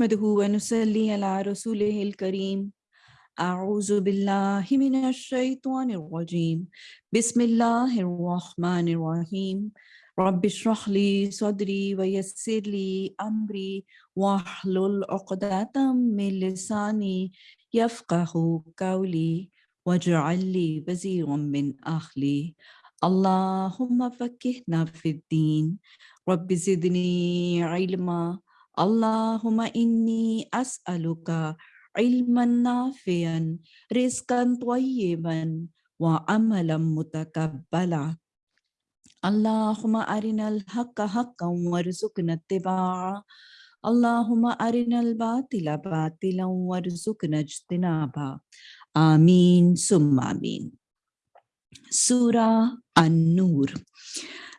نحمده ونصلي على رسوله الكريم. أعوذ بالله من الشيطان الرجيم. بسم الله الرحمن الرحيم. رب اشرح لي صدري ويسر لي أمري واحلل عقدة من لساني يفقه قولي واجعل لي وزيرا من أهلي. اللهم فكهنا في الدين. رب زدني علما اللهم إني أسألك علما نافعا رزقا طيبا وعملا متقبلا. اللهم أرنا الحق حقا وارزقنا اتباعه. اللهم أرنا الباطل باطلا وارزقنا اجتنابا آمين ثم آمين. Surah An-Nur.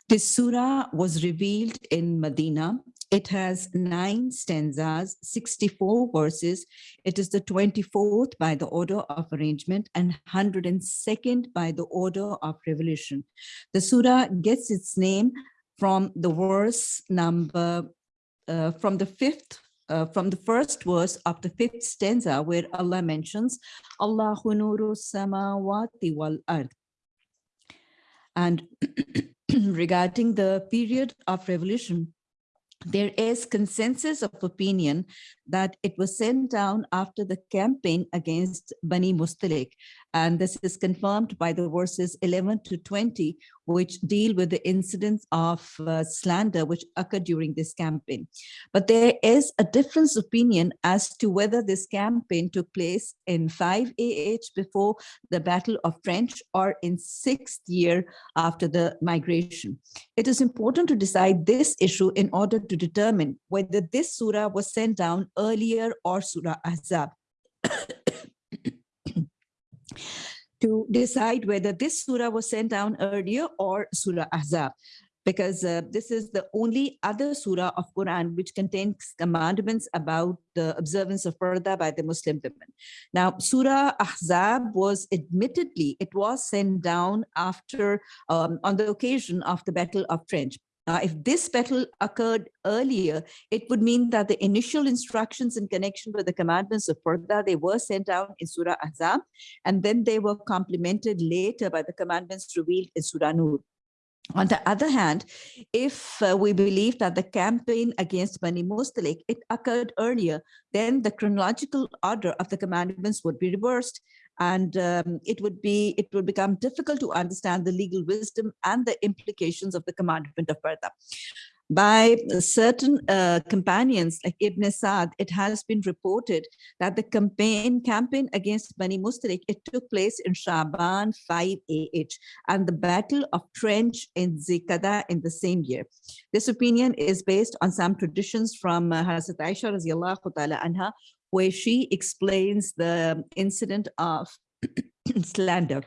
This surah was revealed in Medina. It has nine stanzas, 64 verses. It is the 24th by the order of arrangement and 102nd by the order of revolution. The surah gets its name from the verse number, uh, from the fifth uh, from the first verse of the fifth stanza where Allah mentions Allahu nuru samawati wal ard. And regarding the period of revolution, there is consensus of opinion that it was sent down after the campaign against Bani Mustalik. And this is confirmed by the verses 11 to 20, which deal with the incidents of uh, slander which occurred during this campaign. But there is a difference opinion as to whether this campaign took place in 5 AH before the Battle of Trench or in sixth year after the migration. It is important to decide this issue in order to determine whether this surah was sent down earlier or Surah Ahzab. to decide whether this surah was sent down earlier or Surah Ahzab because uh, this is the only other surah of Quran which contains commandments about the observance of Parda by the Muslim women. Now, Surah Ahzab was admittedly, it was sent down after, um, on the occasion of the Battle of Trench. Uh, if this battle occurred earlier, it would mean that the initial instructions in connection with the commandments of Parda, they were sent out in Surah Ahzab, and then they were complemented later by the commandments revealed in Surah Nur. On the other hand, if uh, we believe that the campaign against Bani Mustalik, it occurred earlier, then the chronological order of the commandments would be reversed and um, it would be it would become difficult to understand the legal wisdom and the implications of the commandment of Parda. By certain uh, companions like Ibn Sa'd, it has been reported that the campaign campaign against Bani Mustalik, it took place in Shaban 5 AH and the Battle of Trench in Zilqada in the same year. This opinion is based on some traditions from uh, Hazrat Aisha anha, where she explains the incident of slander.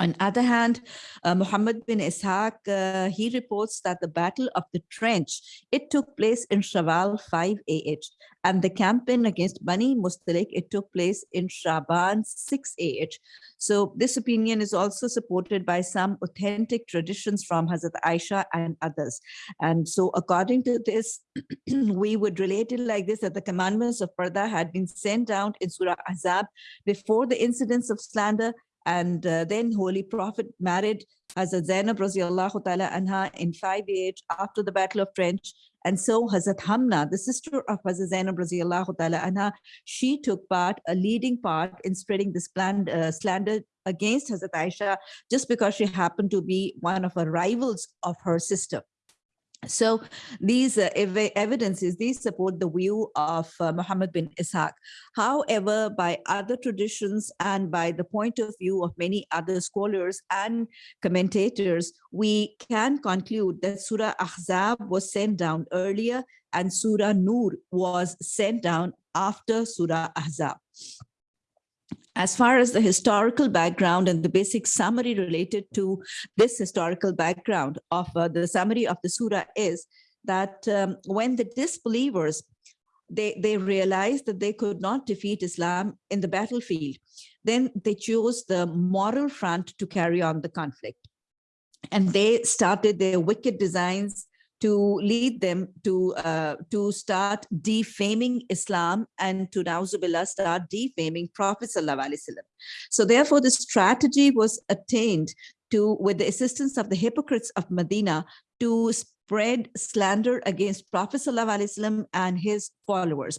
On other hand, uh, Muhammad bin Ishaq, uh, he reports that the Battle of the Trench, it took place in Shawwal 5 AH, and the campaign against Bani Mustalik, it took place in Shaban 6 AH. So this opinion is also supported by some authentic traditions from Hazrat Aisha and others. And so according to this, we would relate it like this, that the commandments of Parda had been sent down in Surah Ahzab before the incidents of slander and uh, then Holy Prophet married Hazrat Zainab radiallahu ta'ala anha in 5 age after the Battle of Trench. And so Hazrat Hamna, the sister of Hazrat Zainab radiallahu ta'ala anha, she took part, a leading part in spreading this planned, uh, slander against Hazrat Aisha just because she happened to be one of her rivals of her sister. So these uh, ev evidences, these support the view of uh, Muhammad bin Ishaq. However, by other traditions and by the point of view of many other scholars and commentators, we can conclude that Surah Ahzab was sent down earlier and Surah Nur was sent down after Surah Ahzab as far as the historical background and the basic summary related to this historical background of uh, the summary of the surah is that um, when the disbelievers they they realized that they could not defeat islam in the battlefield then they chose the moral front to carry on the conflict. And they started their wicked designs to lead them to uh, to start defaming Islam and to Nauzubillah start defaming Prophet So therefore the strategy was attained to with the assistance of the hypocrites of Medina to spread slander against Prophet and his followers.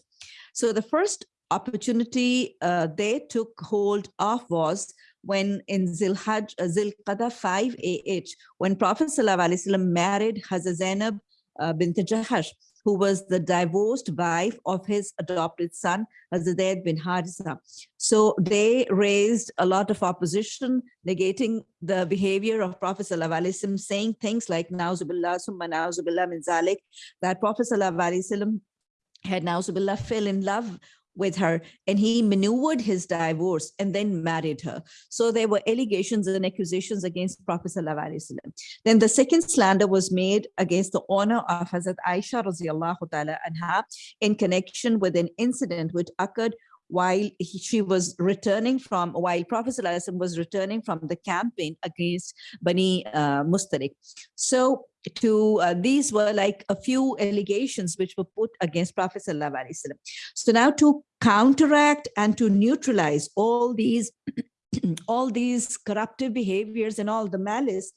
So the first opportunity uh, they took hold of was when in Zilhaj, uh, Zilqada 5 AH, when Prophet ﷺ married Hazrat Zainab uh, bint Jahash, who was the divorced wife of his adopted son, Hazrat bin Harisa. So they raised a lot of opposition, negating the behavior of Prophet ﷺ, saying things like, Nauzubillah, summa nauzubillah min zalik, that Prophet ﷺ had Nauzubillah fell in love with her and he maneuvered his divorce and then married her. So there were allegations and accusations against Prophet Then the second slander was made against the honor of Hazrat Aisha in connection with an incident which occurred while he, she was returning from, while Prophet was returning from the campaign against Bani uh. So to uh, these were like a few allegations which were put against Prophet So now to counteract and to neutralize all these all these corruptive behaviors and all the malice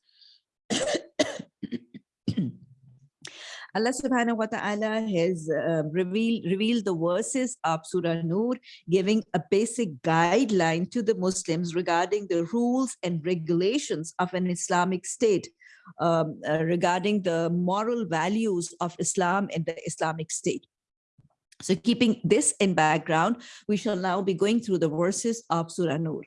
Allah subhanahu wa ta'ala has uh, revealed, revealed the verses of Surah Nur, giving a basic guideline to the Muslims regarding the rules and regulations of an Islamic state, um, uh, regarding the moral values of Islam and the Islamic state. So keeping this in background, we shall now be going through the verses of Surah Nur.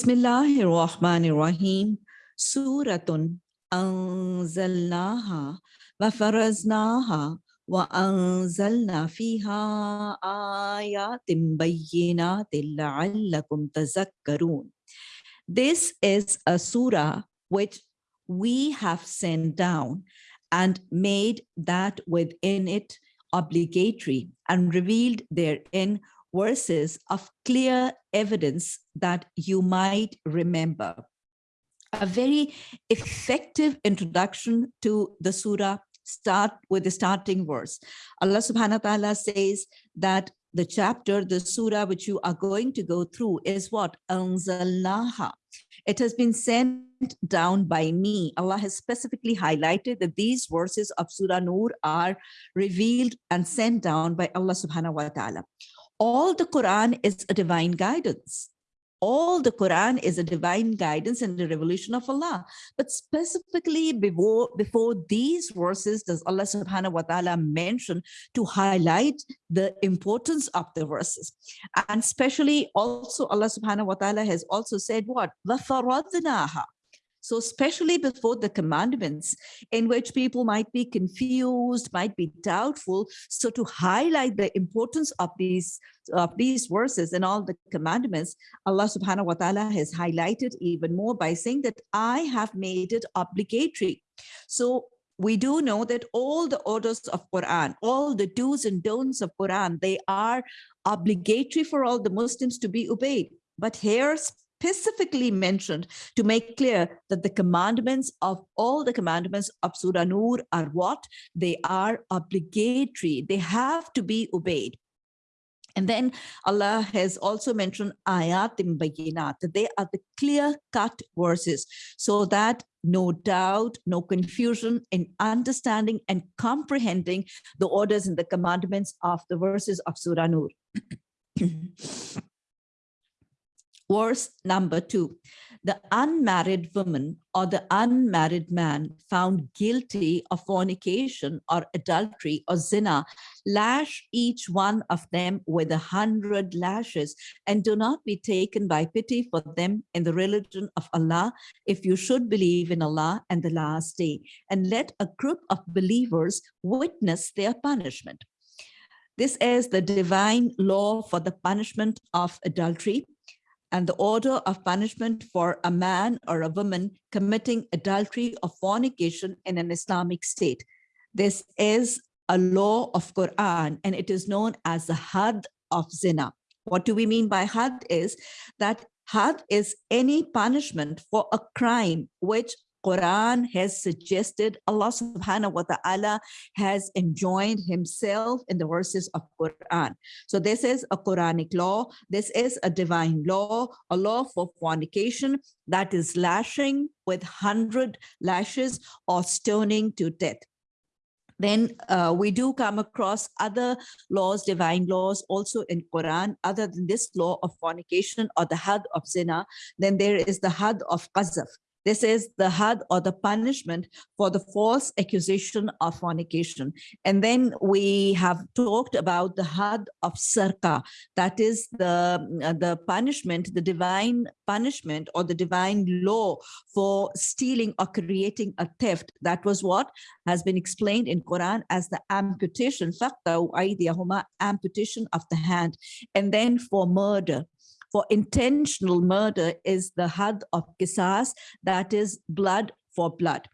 Bismillahir Rahmanir Rahim. Suratun anzalnaha wa faraznaha wa anzalna fiha ayatim bayyinatin la'allakum tazakkarun. This is a surah which we have sent down and made that within it obligatory and revealed therein verses of clear evidence that you might remember. A very effective introduction to the surah start with the starting verse. Allah subhanahu wa ta'ala says that the chapter, the surah which you are going to go through is what? Anzalnaha. It has been sent down by me. Allah has specifically highlighted that these verses of Surah Nur are revealed and sent down by Allah subhanahu wa ta'ala all the Quran is a divine guidance. All the Quran is a divine guidance and the revelation of Allah. But specifically before, before these verses does Allah subhanahu wa ta'ala mention to highlight the importance of the verses. And especially also Allah subhanahu wa ta'ala has also said what? وَفَرَضْنَاهَا So especially before the commandments in which people might be confused, might be doubtful. So to highlight the importance of these of these verses and all the commandments, Allah subhanahu wa ta'ala has highlighted even more by saying that I have made it obligatory. So we do know that all the orders of Quran, all the do's and don'ts of Quran, they are obligatory for all the Muslims to be obeyed. But here specifically mentioned to make clear that the commandments of all the commandments of Surah Nur are what? They are obligatory. They have to be obeyed. And then Allah has also mentioned ayatim bayinat, that they are the clear-cut verses, so that no doubt, no confusion in understanding and comprehending the orders and the commandments of the verses of Surah Nur. Verse number two, the unmarried woman or the unmarried man found guilty of fornication or adultery or zina, lash each one of them with a hundred lashes and do not be taken by pity for them in the religion of Allah if you should believe in Allah and the last day. And let a group of believers witness their punishment. This is the divine law for the punishment of adultery and the order of punishment for a man or a woman committing adultery or fornication in an Islamic state. This is a law of Quran and it is known as the had of zina. What do we mean by had is that Had is any punishment for a crime which Quran has suggested, Allah subhanahu wa ta'ala has enjoined himself in the verses of Quran. So this is a Quranic law. This is a divine law, a law for fornication that is lashing with 100 lashes or stoning to death then uh, we do come across other laws, divine laws also in Quran, other than this law of fornication or the had of zina, then there is the had of qazaf. This is the had or the punishment for the false accusation of fornication. And then we have talked about the had of sarka, that is the, uh, the punishment, the divine punishment or the divine law for stealing or creating a theft. That was what has been explained in Quran as the amputation, amputation of the hand. And then for murder, for intentional murder is the had of kisas, that is blood for blood.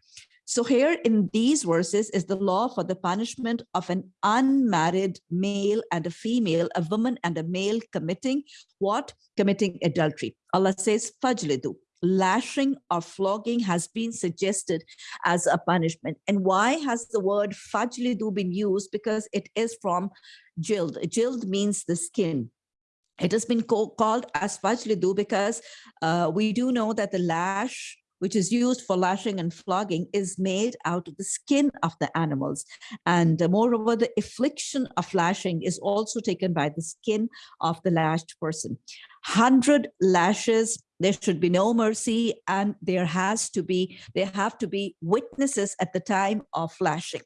So here in these verses is the law for the punishment of an unmarried male and a female, a woman and a male committing what? Committing adultery. Allah says, fajlidu. Lashing or flogging has been suggested as a punishment. And why has the word fajlidu been used? Because it is from jild. Jild means the skin it has been called as fajlidu because uh, we do know that the lash which is used for lashing and flogging is made out of the skin of the animals. And uh, moreover, the affliction of lashing is also taken by the skin of the lashed person. 100 lashes, there should be no mercy and there has to be, there have to be witnesses at the time of lashing.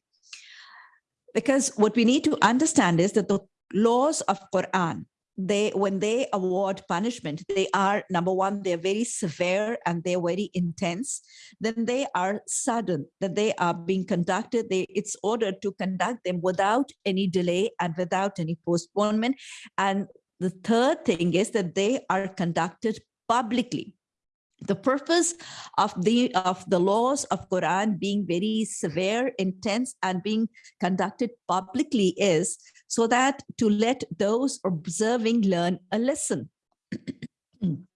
Because what we need to understand is that the laws of Quran, they when they award punishment they are number one they're very severe and they're very intense. Then they are sudden that they are being conducted they it's ordered to conduct them without any delay and without any postponement. And the third thing is that they are conducted publicly the purpose of the of the laws of quran being very severe intense and being conducted publicly is so that to let those observing learn a lesson.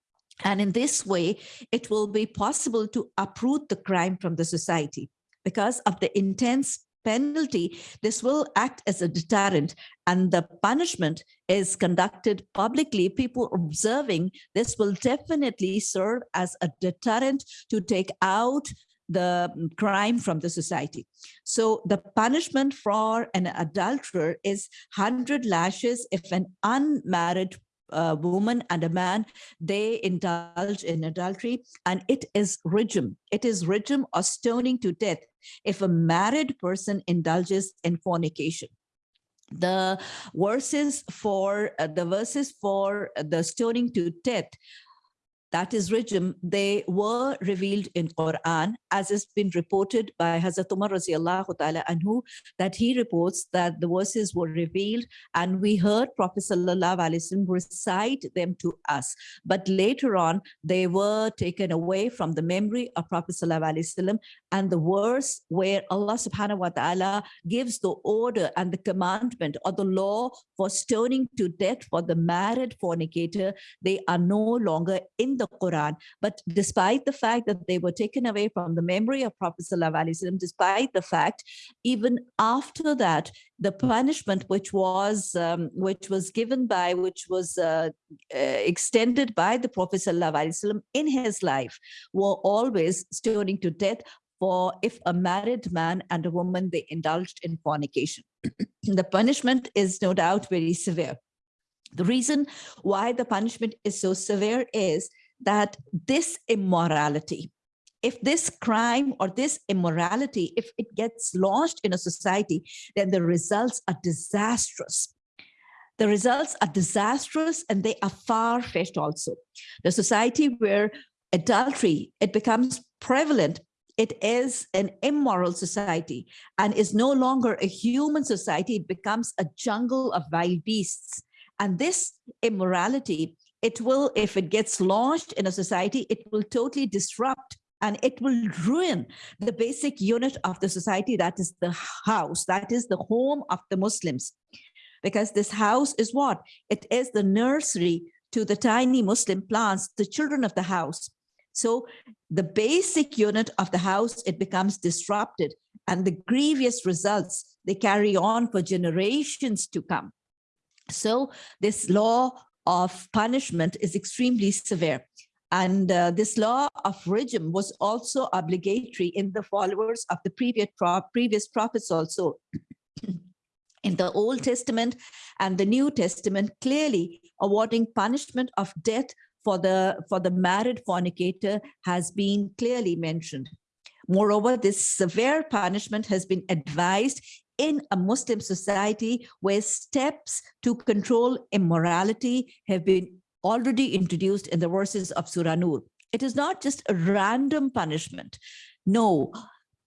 And in this way it will be possible to uproot the crime from the society because of the intense penalty, this will act as a deterrent and the punishment is conducted publicly. People observing this will definitely serve as a deterrent to take out the crime from the society. So the punishment for an adulterer is 100 lashes if an unmarried a woman and a man, they indulge in adultery and it is rijm. It is rijm or stoning to death if a married person indulges in fornication the verses for uh, the verses for the stoning to death that is rijm, they were revealed in Quran, as has been reported by Hazrat Umar ta'ala anhu, that he reports that the verses were revealed and we heard Prophet sallallahu alaihi recite them to us. But later on, they were taken away from the memory of Prophet sallallahu alaihi and the verse where Allah subhanahu wa ta'ala gives the order and the commandment or the law for stoning to death for the married fornicator, they are no longer in the the Quran. But despite the fact that they were taken away from the memory of Prophet ﷺ, despite the fact, even after that, the punishment which was um, which was given by, which was uh, uh, extended by the Prophet ﷺ in his life, were always stoning to death for if a married man and a woman, they indulged in fornication. the punishment is no doubt very severe. The reason why the punishment is so severe is that this immorality, if this crime or this immorality, if it gets launched in a society, then the results are disastrous. The results are disastrous and they are far-fetched also. The society where adultery, it becomes prevalent, it is an immoral society and is no longer a human society, it becomes a jungle of wild beasts. And this immorality it will, if it gets launched in a society, it will totally disrupt and it will ruin the basic unit of the society that is the house, that is the home of the Muslims. Because this house is what? It is the nursery to the tiny Muslim plants, the children of the house. So the basic unit of the house, it becomes disrupted and the grievous results, they carry on for generations to come. So this law of punishment is extremely severe. And uh, this law of rijm was also obligatory in the followers of the previous, pro previous prophets also. in the Old Testament and the New Testament, clearly awarding punishment of death for the, for the married fornicator has been clearly mentioned. Moreover, this severe punishment has been advised in a Muslim society where steps to control immorality have been already introduced in the verses of Surah Nur. It is not just a random punishment. No,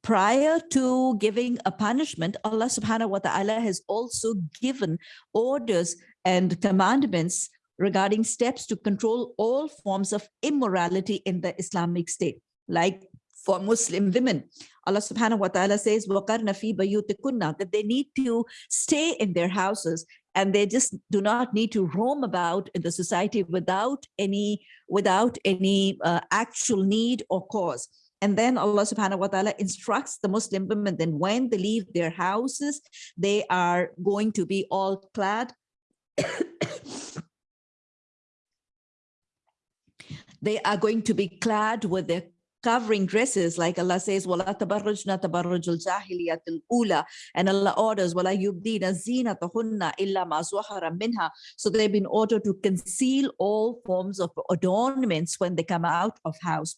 prior to giving a punishment, Allah subhanahu wa ta'ala has also given orders and commandments regarding steps to control all forms of immorality in the Islamic state, like for Muslim women. Allah subhanahu wa ta'ala says, وَقَرْنَ فِي بَيُوتِكُنَّ that they need to stay in their houses and they just do not need to roam about in the society without any, without any uh, actual need or cause. And then Allah subhanahu wa ta'ala instructs the Muslim women, then when they leave their houses, they are going to be all clad they are going to be clad with their covering dresses like Allah says ula and Allah orders zinatahunna illa ma zuhara minha. So they've been ordered to conceal all forms of adornments when they come out of house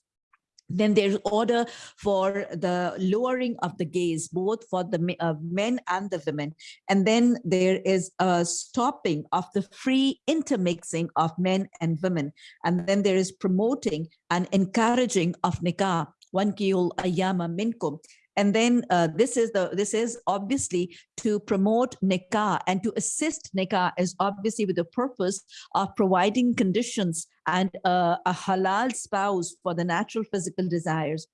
then there's order for the lowering of the gaze, both for the uh, men and the women. And then there is a stopping of the free intermixing of men and women. And then there is promoting and encouraging of nikah, one kiyul ayama minkum. And then uh, this is the this is obviously to promote nikah and to assist nikah is obviously with the purpose of providing conditions and a halal spouse for the natural physical desires.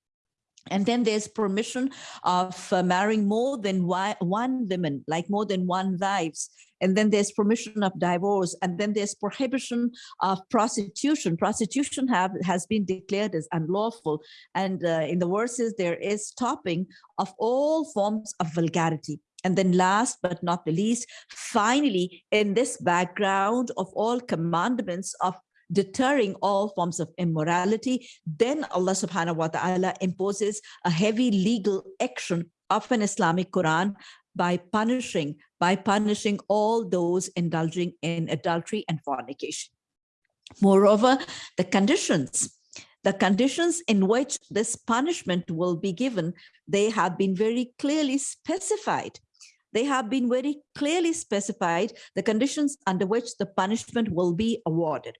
And then there's permission of uh, marrying more than one woman, like more than one wives. And then there's permission of divorce. And then there's prohibition of prostitution. Prostitution have, has been declared as unlawful. And uh, in the verses, there is stopping of all forms of vulgarity. And then last but not the least, finally, in this background of all commandments of deterring all forms of immorality, then Allah subhanahu wa ta'ala imposes a heavy legal action of an Islamic Quran by punishing, by punishing all those indulging in adultery and fornication. Moreover, the conditions the conditions in which this punishment will be given, they have been very clearly specified. They have been very clearly specified the conditions under which the punishment will be awarded.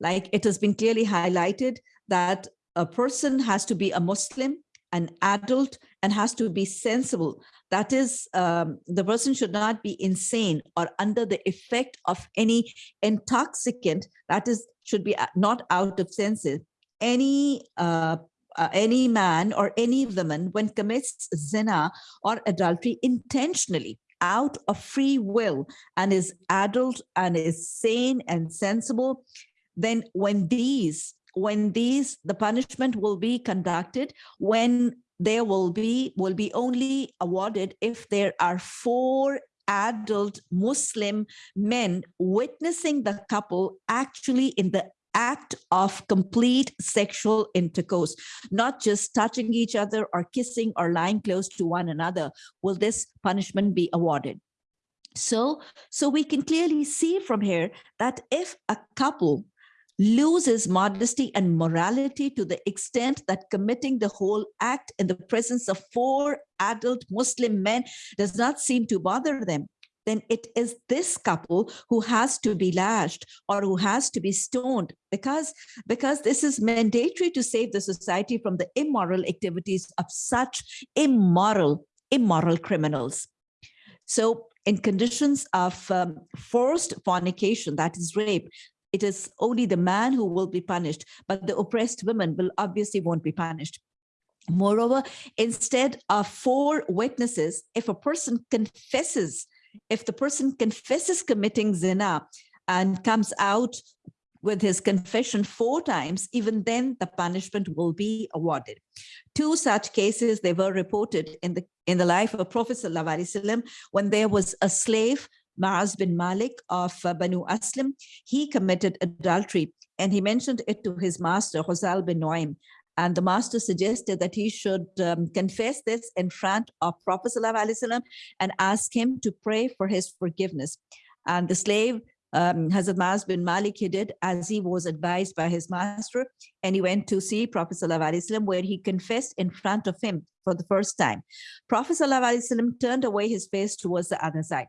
Like it has been clearly highlighted that a person has to be a Muslim, an adult, and has to be sensible. That is, um, the person should not be insane or under the effect of any intoxicant. That is, should be uh, not out of senses. Any uh, uh, any man or any woman when commits zina or adultery intentionally out of free will and is adult and is sane and sensible then when these when these the punishment will be conducted when there will be will be only awarded if there are four adult muslim men witnessing the couple actually in the act of complete sexual intercourse, not just touching each other or kissing or lying close to one another, will this punishment be awarded. So, so we can clearly see from here that if a couple loses modesty and morality to the extent that committing the whole act in the presence of four adult Muslim men does not seem to bother them, then it is this couple who has to be lashed or who has to be stoned because, because this is mandatory to save the society from the immoral activities of such immoral, immoral criminals. So in conditions of um, forced fornication, that is rape, it is only the man who will be punished, but the oppressed women will obviously won't be punished. Moreover, instead of four witnesses, if a person confesses, if the person confesses committing zina and comes out with his confession four times, even then the punishment will be awarded. Two such cases, they were reported in the, in the life of Prophet Wasallam when there was a slave, Ma'az bin Malik of uh, Banu Aslam. He committed adultery and he mentioned it to his master, Huzal bin Noaim. And the master suggested that he should um, confess this in front of Prophet ﷺ and ask him to pray for his forgiveness. And the slave um, Hazrat Maz bin Malik, he did as he was advised by his master, and he went to see Prophet ﷺ where he confessed in front of him for the first time. Prophet ﷺ turned away his face towards the other side.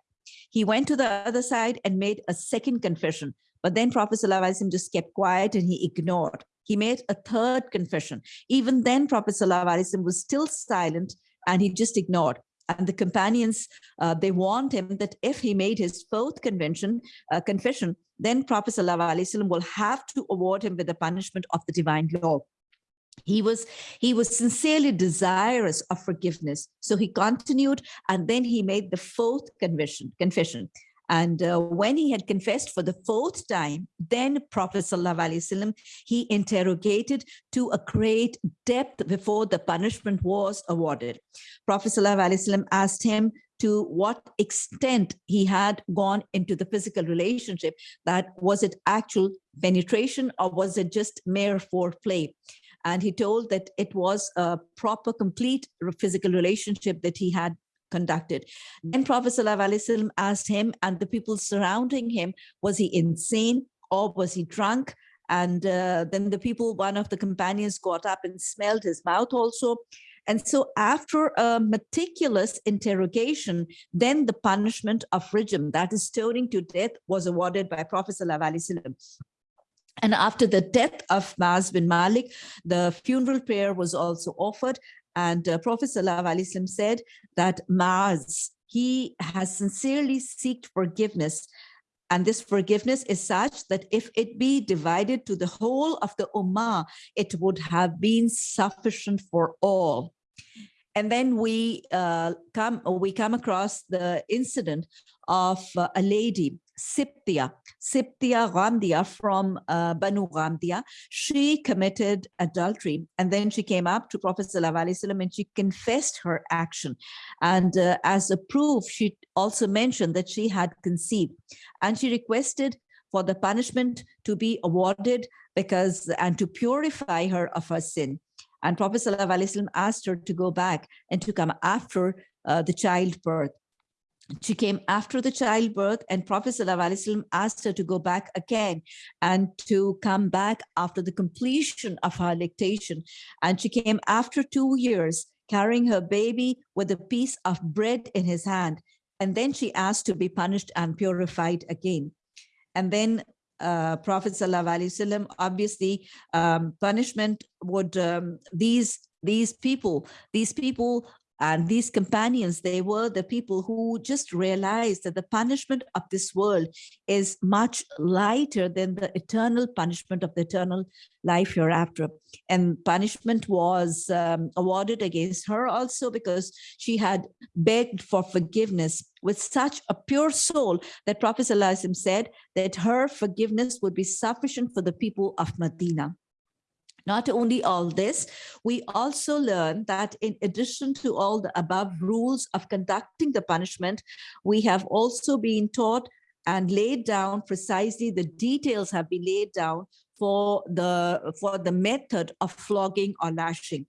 He went to the other side and made a second confession, but then Prophet ﷺ just kept quiet and he ignored. He made a third confession. Even then, Prophet ﷺ was still silent and he just ignored and the companions, uh, they warned him that if he made his fourth convention, uh, confession, then Prophet ﷺ will have to award him with the punishment of the divine law. he was he was sincerely desirous of forgiveness. So he continued and then he made the fourth confession, confession. And uh, when he had confessed for the fourth time, then Prophet ﷺ, he interrogated to a great depth before the punishment was awarded. Prophet ﷺ asked him to what extent he had gone into the physical relationship, that was it actual penetration or was it just mere foreplay? And he told that it was a proper, complete physical relationship that he had conducted. Then Prophet ﷺ asked him and the people surrounding him, was he insane or was he drunk? And uh, then the people, one of the companions got up and smelled his mouth also. And so after a meticulous interrogation, then the punishment of rijm, that is stoning to death, was awarded by Prophet ﷺ. And after the death of Ma'az bin Malik, the funeral prayer was also offered. And uh, Prophet ﷺ said that Ma'az, he has sincerely sought forgiveness. And this forgiveness is such that if it be divided to the whole of the Ummah, it would have been sufficient for all. And then we uh, come we come across the incident of uh, a lady Siptia, Siptia Ghamdia from uh, Banu Ghamdia, she committed adultery and then she came up to Prophet ﷺ and she confessed her action. And uh, as a proof, she also mentioned that she had conceived and she requested for the punishment to be awarded because and to purify her of her sin. And Prophet ﷺ asked her to go back and to come after uh, the childbirth she came after the childbirth and Prophet ﷺ asked her to go back again and to come back after the completion of her lactation. And she came after two years carrying her baby with a piece of bread in his hand. And then she asked to be punished and purified again. And then uh, Prophet ﷺ, obviously um, punishment would, um, these these people, these people and these companions, they were the people who just realized that the punishment of this world is much lighter than the eternal punishment of the eternal life hereafter. And punishment was um, awarded against her also because she had begged for forgiveness with such a pure soul that Prophet said that her forgiveness would be sufficient for the people of Medina. Not only all this, we also learn that in addition to all the above rules of conducting the punishment, we have also been taught and laid down precisely the details have been laid down for the for the method of flogging or lashing.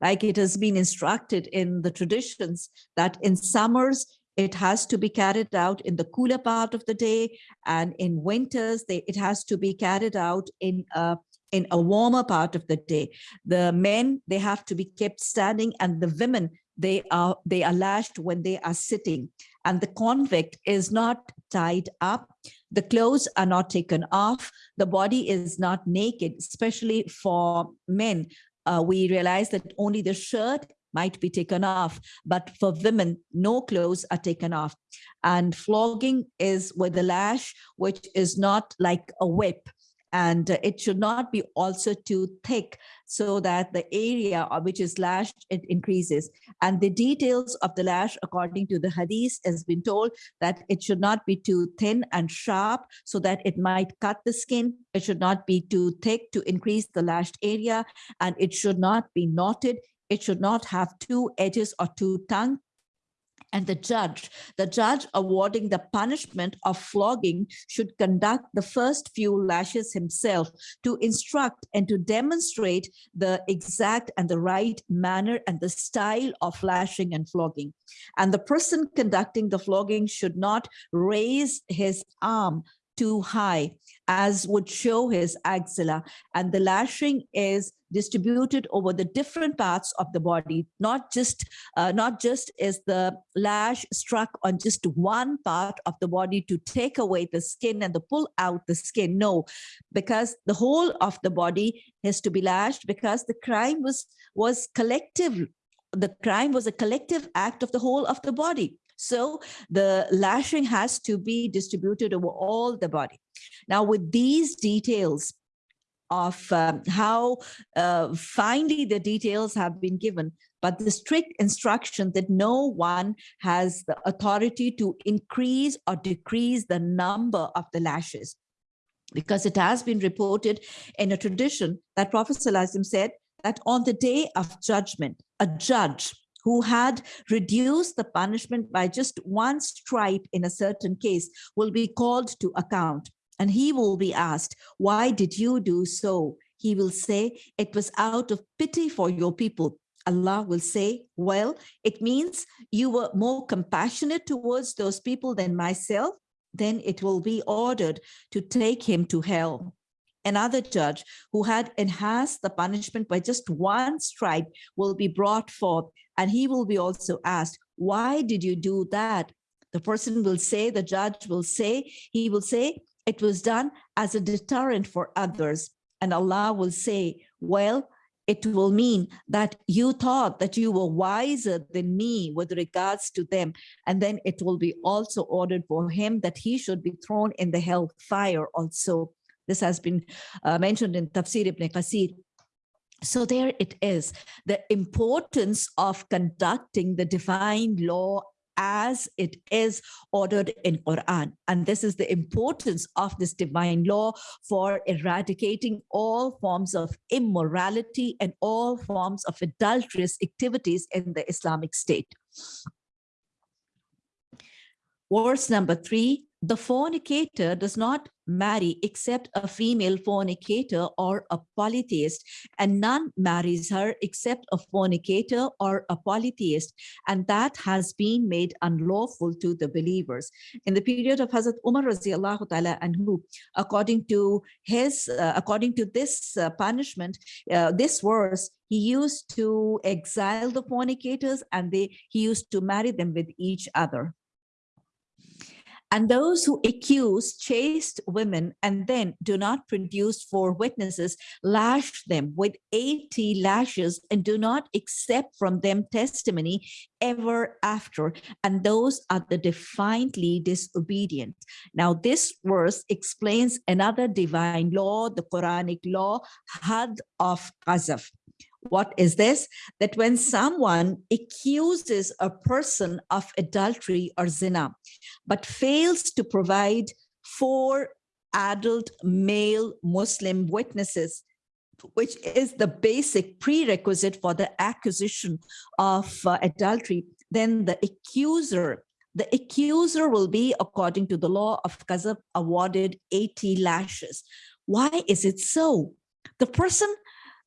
Like it has been instructed in the traditions that in summers it has to be carried out in the cooler part of the day and in winters they, it has to be carried out in a in a warmer part of the day. The men, they have to be kept standing and the women, they are, they are lashed when they are sitting. And the convict is not tied up. The clothes are not taken off. The body is not naked, especially for men. Uh, we realize that only the shirt might be taken off, but for women, no clothes are taken off. And flogging is with a lash, which is not like a whip and uh, it should not be also too thick so that the area of which is lashed it increases. And the details of the lash according to the hadith has been told that it should not be too thin and sharp so that it might cut the skin. It should not be too thick to increase the lashed area. And it should not be knotted. It should not have two edges or two tongue and the judge, the judge awarding the punishment of flogging should conduct the first few lashes himself to instruct and to demonstrate the exact and the right manner and the style of lashing and flogging. And the person conducting the flogging should not raise his arm too high as would show his axilla. And the lashing is distributed over the different parts of the body. Not just uh, not just is the lash struck on just one part of the body to take away the skin and to pull out the skin. No because the whole of the body has to be lashed because the crime was was collective. The crime was a collective act of the whole of the body so the lashing has to be distributed over all the body. Now with these details of um, how uh, finely the details have been given, but the strict instruction that no one has the authority to increase or decrease the number of the lashes. Because it has been reported in a tradition that Prophet ﷺ said that on the day of judgment, a judge who had reduced the punishment by just one stripe in a certain case will be called to account and he will be asked, why did you do so? He will say, it was out of pity for your people. Allah will say, well, it means you were more compassionate towards those people than myself. Then it will be ordered to take him to hell. Another judge who had enhanced the punishment by just one stripe will be brought forth and he will be also asked, why did you do that? The person will say, the judge will say, he will say, it was done as a deterrent for others. And Allah will say, well, it will mean that you thought that you were wiser than me with regards to them. And then it will be also ordered for him that he should be thrown in the hell fire also. This has been uh, mentioned in Tafsir ibn Qasir. So there it is, the importance of conducting the divine law as it is ordered in Quran. And this is the importance of this divine law for eradicating all forms of immorality and all forms of adulterous activities in the Islamic State. Verse number three, the fornicator does not marry except a female fornicator or a polytheist, and none marries her except a fornicator or a polytheist, and that has been made unlawful to the believers. In the period of Hazrat Umar radiallahu ta'ala anhu, according to his, uh, according to this uh, punishment, uh, this verse, he used to exile the fornicators and they he used to marry them with each other. And those who accuse chaste women and then do not produce four witnesses, lash them with 80 lashes and do not accept from them testimony ever after. And those are the defiantly disobedient. Now, this verse explains another divine law, the Quranic law, had of qazaf. What is this? That when someone accuses a person of adultery or zina, but fails to provide four adult male Muslim witnesses, which is the basic prerequisite for the accusation of uh, adultery, then the accuser, the accuser will be, according to the law of Qazaf, awarded 80 lashes. Why is it so? The person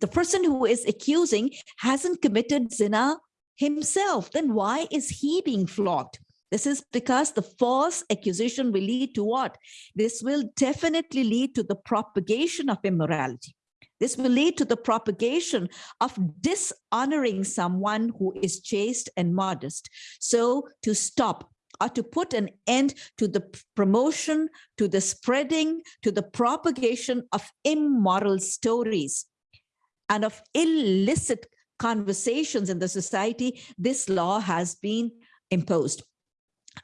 the person who is accusing hasn't committed zina himself. Then why is he being flogged? This is because the false accusation will lead to what? This will definitely lead to the propagation of immorality. This will lead to the propagation of dishonoring someone who is chaste and modest. So to stop or to put an end to the promotion, to the spreading, to the propagation of immoral stories, and of illicit conversations in the society, this law has been imposed.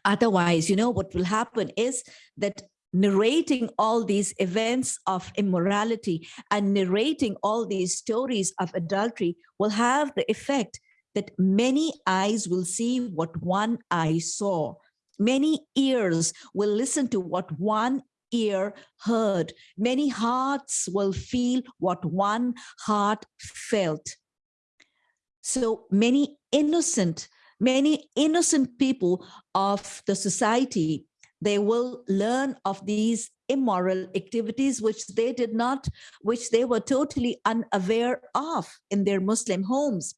Otherwise, you know, what will happen is that narrating all these events of immorality and narrating all these stories of adultery will have the effect that many eyes will see what one eye saw. Many ears will listen to what one ear heard. Many hearts will feel what one heart felt. So many innocent, many innocent people of the society they will learn of these immoral activities which they did not, which they were totally unaware of in their Muslim homes.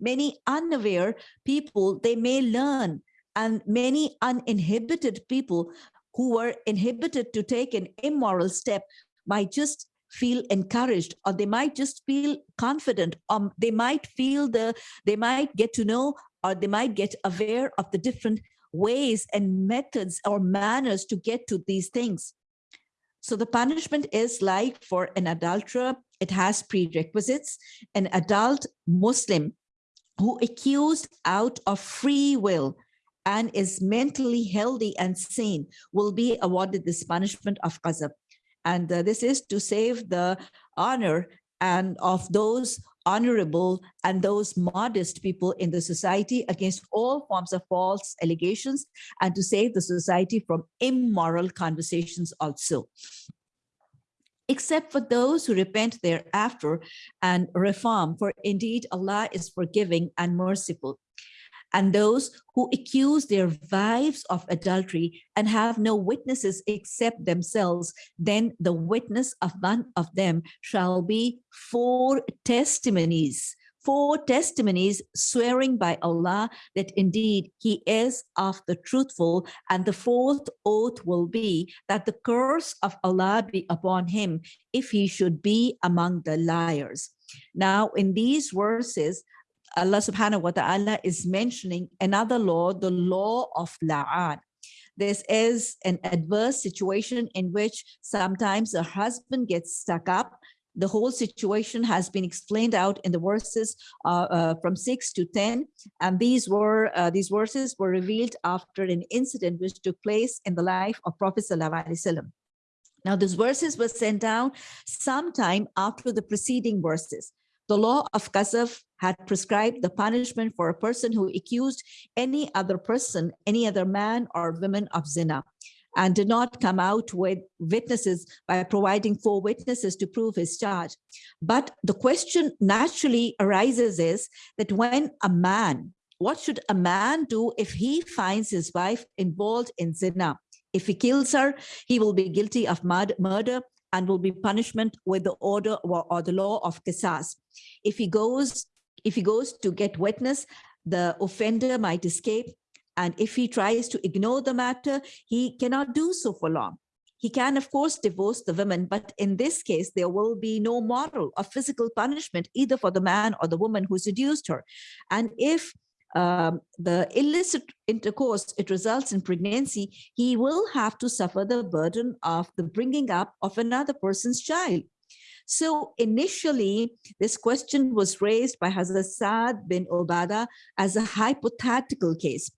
Many unaware people, they may learn and many uninhibited people who were inhibited to take an immoral step might just feel encouraged or they might just feel confident or they might feel the they might get to know or they might get aware of the different ways and methods or manners to get to these things. So the punishment is like for an adulterer, it has prerequisites. An adult Muslim who accused out of free will and is mentally healthy and sane will be awarded this punishment of qazaf. And uh, this is to save the honor and of those honorable and those modest people in the society against all forms of false allegations and to save the society from immoral conversations also except for those who repent thereafter and reform for indeed Allah is forgiving and merciful and those who accuse their wives of adultery and have no witnesses except themselves, then the witness of one of them shall be four testimonies four testimonies swearing by Allah that indeed he is of the truthful and the fourth oath will be that the curse of Allah be upon him if he should be among the liars. Now in these verses, Allah subhanahu wa ta'ala is mentioning another law, the law of la'an. This is an adverse situation in which sometimes a husband gets stuck up. The whole situation has been explained out in the verses uh, uh, from 6 to 10. And these were uh, these verses were revealed after an incident which took place in the life of Prophet Sallallahu Alaihi Wasallam. Now, these verses were sent down sometime after the preceding verses. The law of Qazaf had prescribed the punishment for a person who accused any other person, any other man or woman of zina and did not come out with witnesses by providing four witnesses to prove his charge. But the question naturally arises is that when a man, what should a man do if he finds his wife involved in zina? If he kills her, he will be guilty of murder and will be punishment with the order or, or the law of qisas. If he goes, if he goes to get witness, the offender might escape. And if he tries to ignore the matter, he cannot do so for long. He can, of course, divorce the woman, but in this case, there will be no moral or physical punishment either for the man or the woman who seduced her. And if um, the illicit intercourse, it results in pregnancy, he will have to suffer the burden of the bringing up of another person's child. So initially, this question was raised by Hazrat Saad bin Obada as a hypothetical case.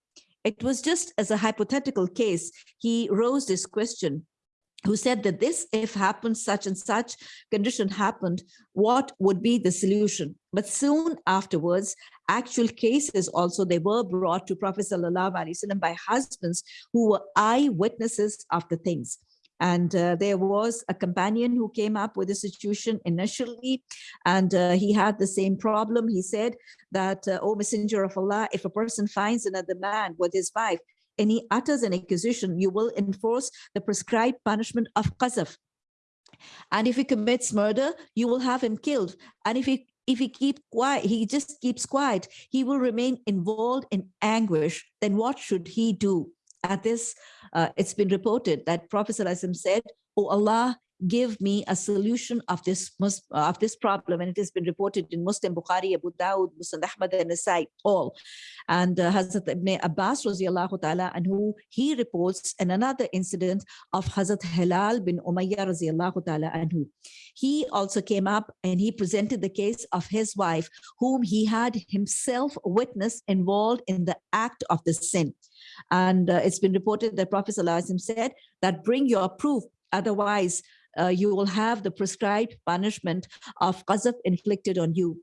It was just as a hypothetical case, he rose this question who said that this, if happened, such and such condition happened, what would be the solution? But soon afterwards, actual cases also, they were brought to Prophet Sallallahu by husbands who were eyewitnesses of the things. And uh, there was a companion who came up with a situation initially, and uh, he had the same problem. He said that, uh, O Messenger of Allah, if a person finds another man with his wife, and he utters an accusation, you will enforce the prescribed punishment of qazaf. And if he commits murder, you will have him killed. And if he if he keep quiet, he just keeps quiet, he will remain involved in anguish. Then what should he do? At this, uh, it's been reported that Prophet said, Oh Allah, give me a solution of this of this problem and it has been reported in Muslim Bukhari Abu Dawud Muslim Ahmad and Nasai all. And uh, Hazrat Ibn Abbas ta'ala anhu he reports in another incident of Hazrat Hilal bin Umayyah radiallahu ta'ala anhu he also came up and he presented the case of his wife whom he had himself witnessed involved in the act of the sin. And uh, it's been reported that Prophet said that bring your proof, otherwise uh, you will have the prescribed punishment of qazaf inflicted on you.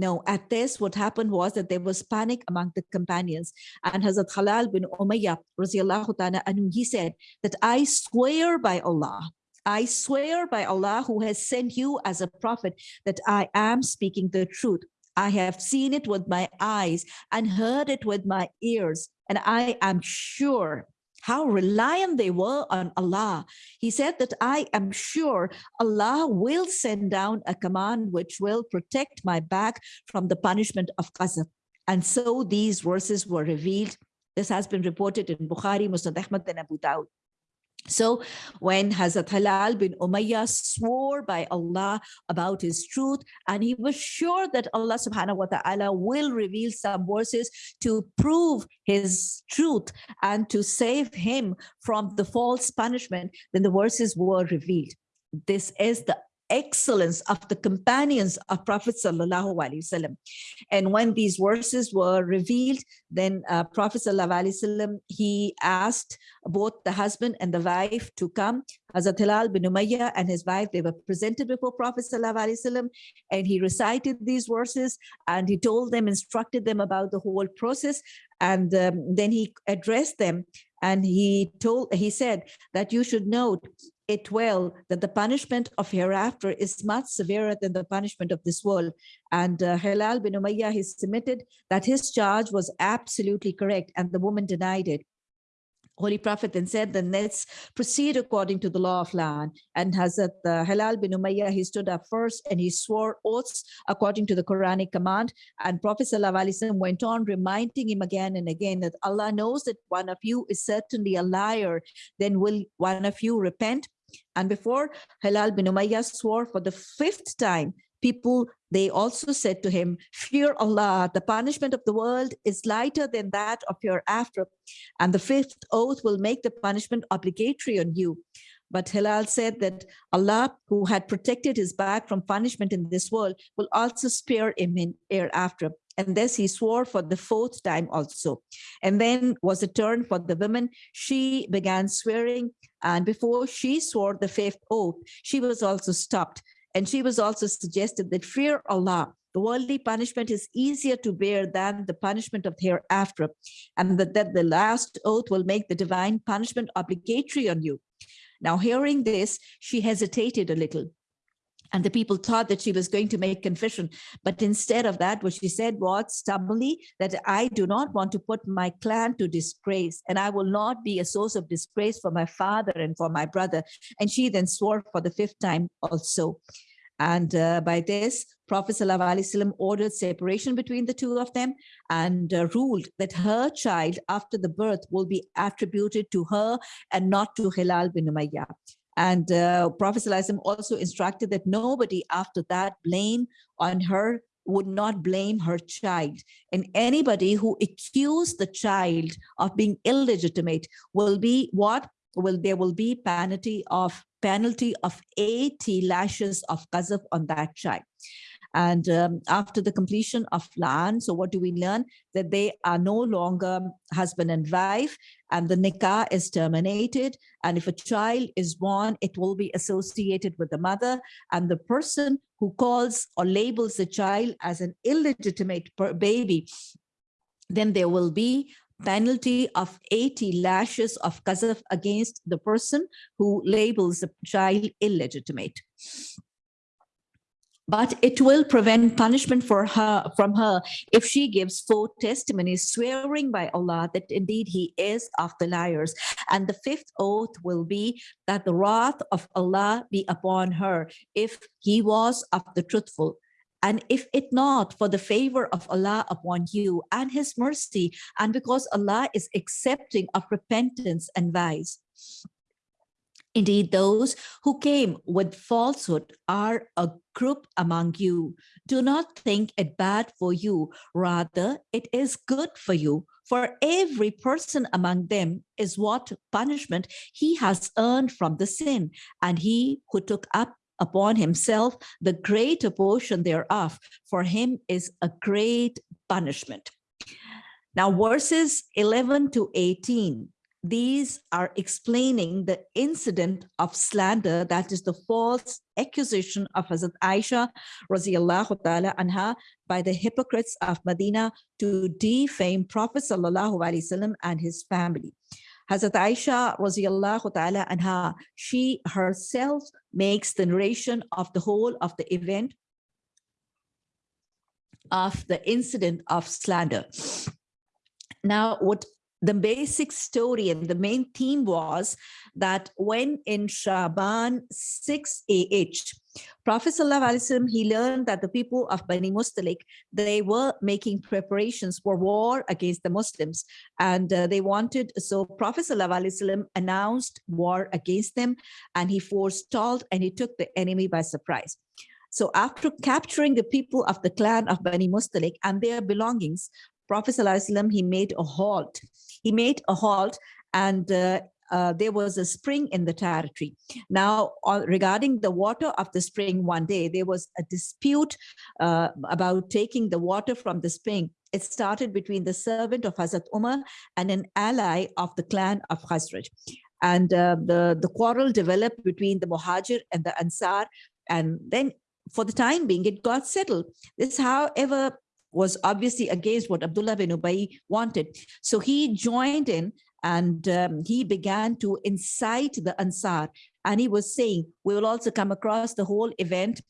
No, at this, what happened was that there was panic among the companions. And Hazrat Hilal bin Umayyah, anhu, he said that I swear by Allah, I swear by Allah who has sent you as a prophet that I am speaking the truth. I have seen it with my eyes and heard it with my ears. And I am sure how reliant they were on Allah. He said that I am sure Allah will send down a command which will protect my back from the punishment of qazaf. And so these verses were revealed. This has been reported in Bukhari, Musnad Ahmad, and Abu Dawud. So when Hazrat Hilal bin Umayyah swore by Allah about his truth, and he was sure that Allah subhanahu wa ta'ala will reveal some verses to prove his truth and to save him from the false punishment, then the verses were revealed. This is the excellence of the companions of Prophet Sallallahu Alaihi Wasallam. And when these verses were revealed, then uh, Prophet Sallallahu Alaihi Wasallam, he asked both the husband and the wife to come. Hazrat Hilal bin Umayyah and his wife, they were presented before Prophet Sallallahu Alaihi Wasallam, and he recited these verses and he told them, instructed them about the whole process. And um, then he addressed them and he told he said that you should note it well that the punishment of hereafter is much severer than the punishment of this world. And uh, bin Umayyah, he submitted that his charge was absolutely correct and the woman denied it. Holy Prophet then said, then let's proceed according to the law of la'an. And Hazrat uh, Hilal bin Umayyah, he stood up first and he swore oaths according to the Quranic command. And Prophet ﷺ went on reminding him again and again that Allah knows that one of you is certainly a liar. Then will one of you repent? And before Hilal bin Umayyah swore for the fifth time, people, they also said to him, fear Allah, the punishment of the world is lighter than that of your after. And the fifth oath will make the punishment obligatory on you. But Hilal said that Allah, who had protected his back from punishment in this world, will also spare him in hereafter. And this he swore for the fourth time also. And then was a turn for the women. She began swearing. And before she swore the fifth oath, she was also stopped. And she was also suggested that fear Allah, the worldly punishment is easier to bear than the punishment of hereafter, and that, that the last oath will make the divine punishment obligatory on you. Now, hearing this, she hesitated a little. And the people thought that she was going to make confession. But instead of that, what she said was stubbornly that I do not want to put my clan to disgrace and I will not be a source of disgrace for my father and for my brother. And she then swore for the fifth time also. And uh, by this, Prophet ﷺ ordered separation between the two of them and uh, ruled that her child after the birth will be attributed to her and not to Hilal bin Umayyah. And uh, Prophet also instructed that nobody after that blame on her would not blame her child. And anybody who accused the child of being illegitimate will be what? Will there will be penalty of penalty of 80 lashes of qazaf on that child. And um, after the completion of la'an, so what do we learn? That they are no longer husband and wife and the nikah is terminated. And if a child is born, it will be associated with the mother and the person who calls or labels the child as an illegitimate baby, then there will be penalty of 80 lashes of qazaf against the person who labels the child illegitimate but it will prevent punishment for her from her if she gives four testimonies swearing by Allah that indeed he is of the liars. And the fifth oath will be that the wrath of Allah be upon her if he was of the truthful. And if it not for the favor of Allah upon you and his mercy and because Allah is accepting of repentance and wise Indeed, those who came with falsehood are a group among you. Do not think it bad for you. Rather, it is good for you. For every person among them is what punishment he has earned from the sin. And he who took up upon himself the greater portion thereof, for him is a great punishment. Now, verses 11 to 18, these are explaining the incident of slander, that is the false accusation of Hazrat Aisha radiallahu ta'ala anha by the hypocrites of Medina to defame Prophet sallallahu alaihi wasallam and his family. Hazrat Aisha radiallahu ta'ala anha, she herself makes the narration of the whole of the event of the incident of slander. Now, what the basic story and the main theme was that when in Shaban 6 AH, Prophet Sallallahu he learned that the people of Bani Mustalik, they were making preparations for war against the Muslims and uh, they wanted, so Prophet Sallallahu announced war against them and he forestalled and he took the enemy by surprise. So after capturing the people of the clan of Bani Mustalik and their belongings, Prophet ﷺ, he made a halt he made a halt and uh, uh, there was a spring in the territory. Now, uh, regarding the water of the spring one day, there was a dispute uh, about taking the water from the spring. It started between the servant of Hazrat Umar and an ally of the clan of Khazraj. And uh, the, the quarrel developed between the Muhajir and the Ansar. And then for the time being, it got settled. This, however, was obviously against what Abdullah bin Ubay wanted. So he joined in and um, he began to incite the Ansar. And he was saying, we will also come across the whole event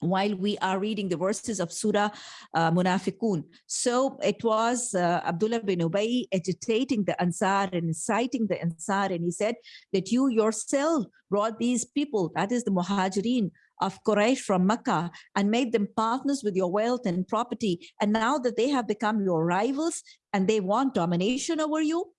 while we are reading the verses of Surah uh, Munafiqun. So it was uh, Abdullah bin Ubay agitating the Ansar and inciting the Ansar. And he said that you yourself brought these people, that is the Muhajirin, of Quraysh from Mecca and made them partners with your wealth and property. And now that they have become your rivals and they want domination over you,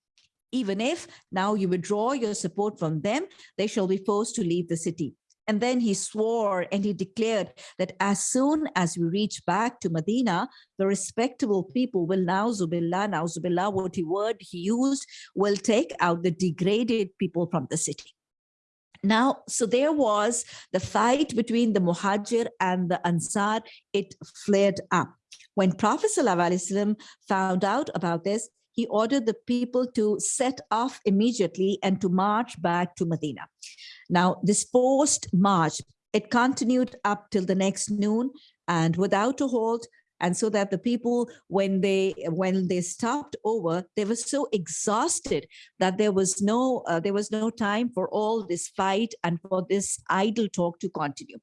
even if now you withdraw your support from them, they shall be forced to leave the city. And then he swore and he declared that as soon as we reach back to Medina, the respectable people will na'uzubillah, now Zubillah, what he word he used, will take out the degraded people from the city. Now, so there was the fight between the Muhajir and the Ansar, it flared up. When Prophet ﷺ found out about this, he ordered the people to set off immediately and to march back to Medina. Now, this forced march, it continued up till the next noon and without a halt, and so that the people when they when they stopped over they were so exhausted that there was no uh, there was no time for all this fight and for this idle talk to continue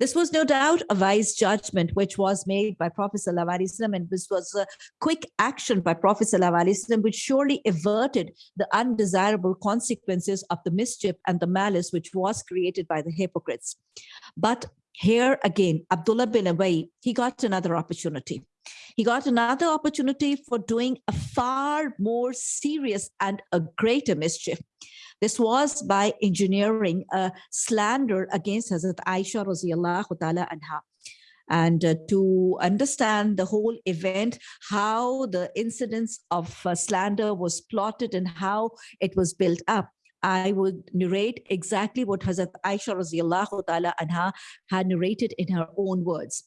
this was no doubt a wise judgment which was made by Prophet ﷺ and this was a quick action by Prophet ﷺ which surely averted the undesirable consequences of the mischief and the malice which was created by the hypocrites. But here again, Abdullah bin Ubay, he got another opportunity. He got another opportunity for doing a far more serious and a greater mischief. This was by engineering a slander against Hazrat Aisha radiallahu ta'ala anha. And uh, to understand the whole event, how the incidents of uh, slander was plotted and how it was built up. I would narrate exactly what Hazrat Aisha radiallahu ta'ala anha had narrated in her own words.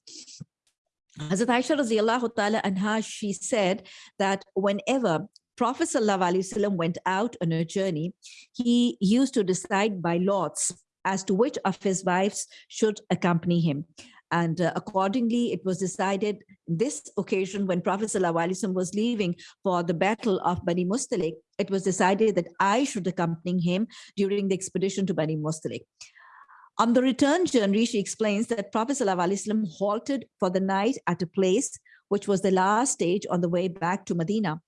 Hazrat Aisha radiallahu ta'ala anha, she said that whenever Prophet ﷺ went out on a journey, he used to decide by lots as to which of his wives should accompany him. And uh, accordingly, it was decided this occasion when Prophet ﷺ was leaving for the battle of Bani Mustalik, it was decided that I should accompany him during the expedition to Bani Mustalik. On the return journey, she explains that Prophet ﷺ halted for the night at a place which was the last stage on the way back to Medina.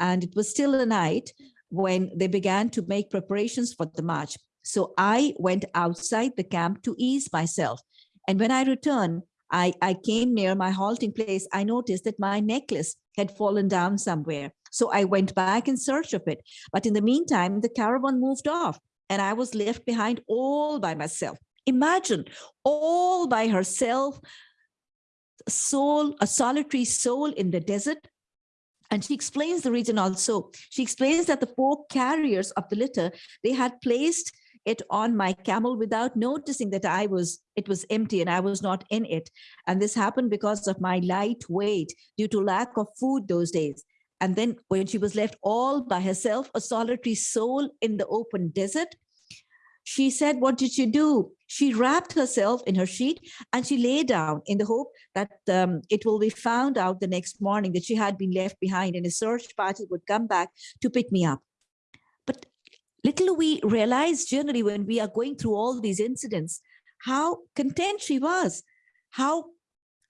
And it was still a night when they began to make preparations for the march. So I went outside the camp to ease myself. And when I returned, I, I came near my halting place. I noticed that my necklace had fallen down somewhere. So I went back in search of it. But in the meantime, the caravan moved off and I was left behind all by myself. Imagine all by herself, soul, a solitary soul in the desert. And she explains the reason also. She explains that the four carriers of the litter, they had placed it on my camel without noticing that I was, it was empty and I was not in it. And this happened because of my light weight due to lack of food those days. And then when she was left all by herself, a solitary soul in the open desert, she said, what did she do? She wrapped herself in her sheet and she lay down in the hope that um, it will be found out the next morning that she had been left behind and a search party would come back to pick me up. Little we realize generally when we are going through all these incidents, how content she was, how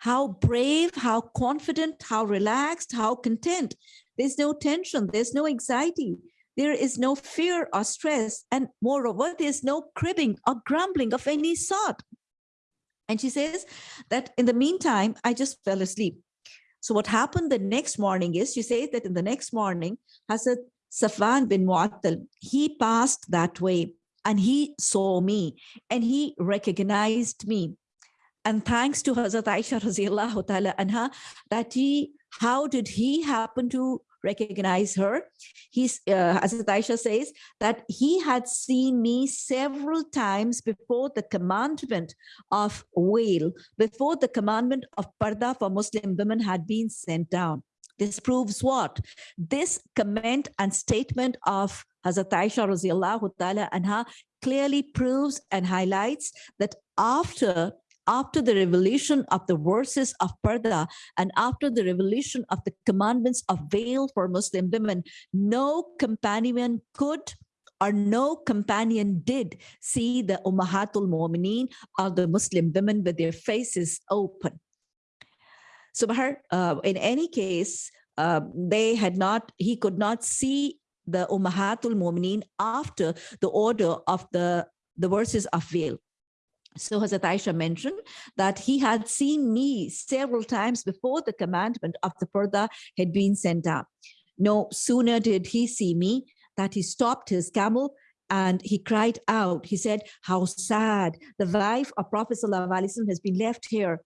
how brave, how confident, how relaxed, how content. There's no tension, there's no anxiety, there is no fear or stress, and moreover, there's no cribbing or grumbling of any sort. And she says that in the meantime, I just fell asleep. So what happened the next morning is, she says that in the next morning, Hazrat Safwan bin Mu'attal, he passed that way and he saw me and he recognized me and thanks to Hazrat Aisha radiallahu ta'ala anha, that he, how did he happen to recognize her? He's, uh, Hazrat Aisha says that he had seen me several times before the commandment of veil, before the commandment of parda for Muslim women had been sent down. This proves what? This comment and statement of Hazrat Aisha radiallahu ta'ala anha clearly proves and highlights that after after the revelation of the verses of Parda and after the revelation of the commandments of veil for Muslim women, no companion could or no companion did see the Ummahatul Mu'mineen or the Muslim women with their faces open. So uh, in any case, uh, they had not, he could not see the Ummahatul Mu'mineen after the order of the, the verses of veil. So Hazrat Aisha mentioned that he had seen me several times before the commandment of the Purdah had been sent out. No sooner did he see me that he stopped his camel and he cried out. He said, how sad, the wife of Prophet ﷺ has been left here.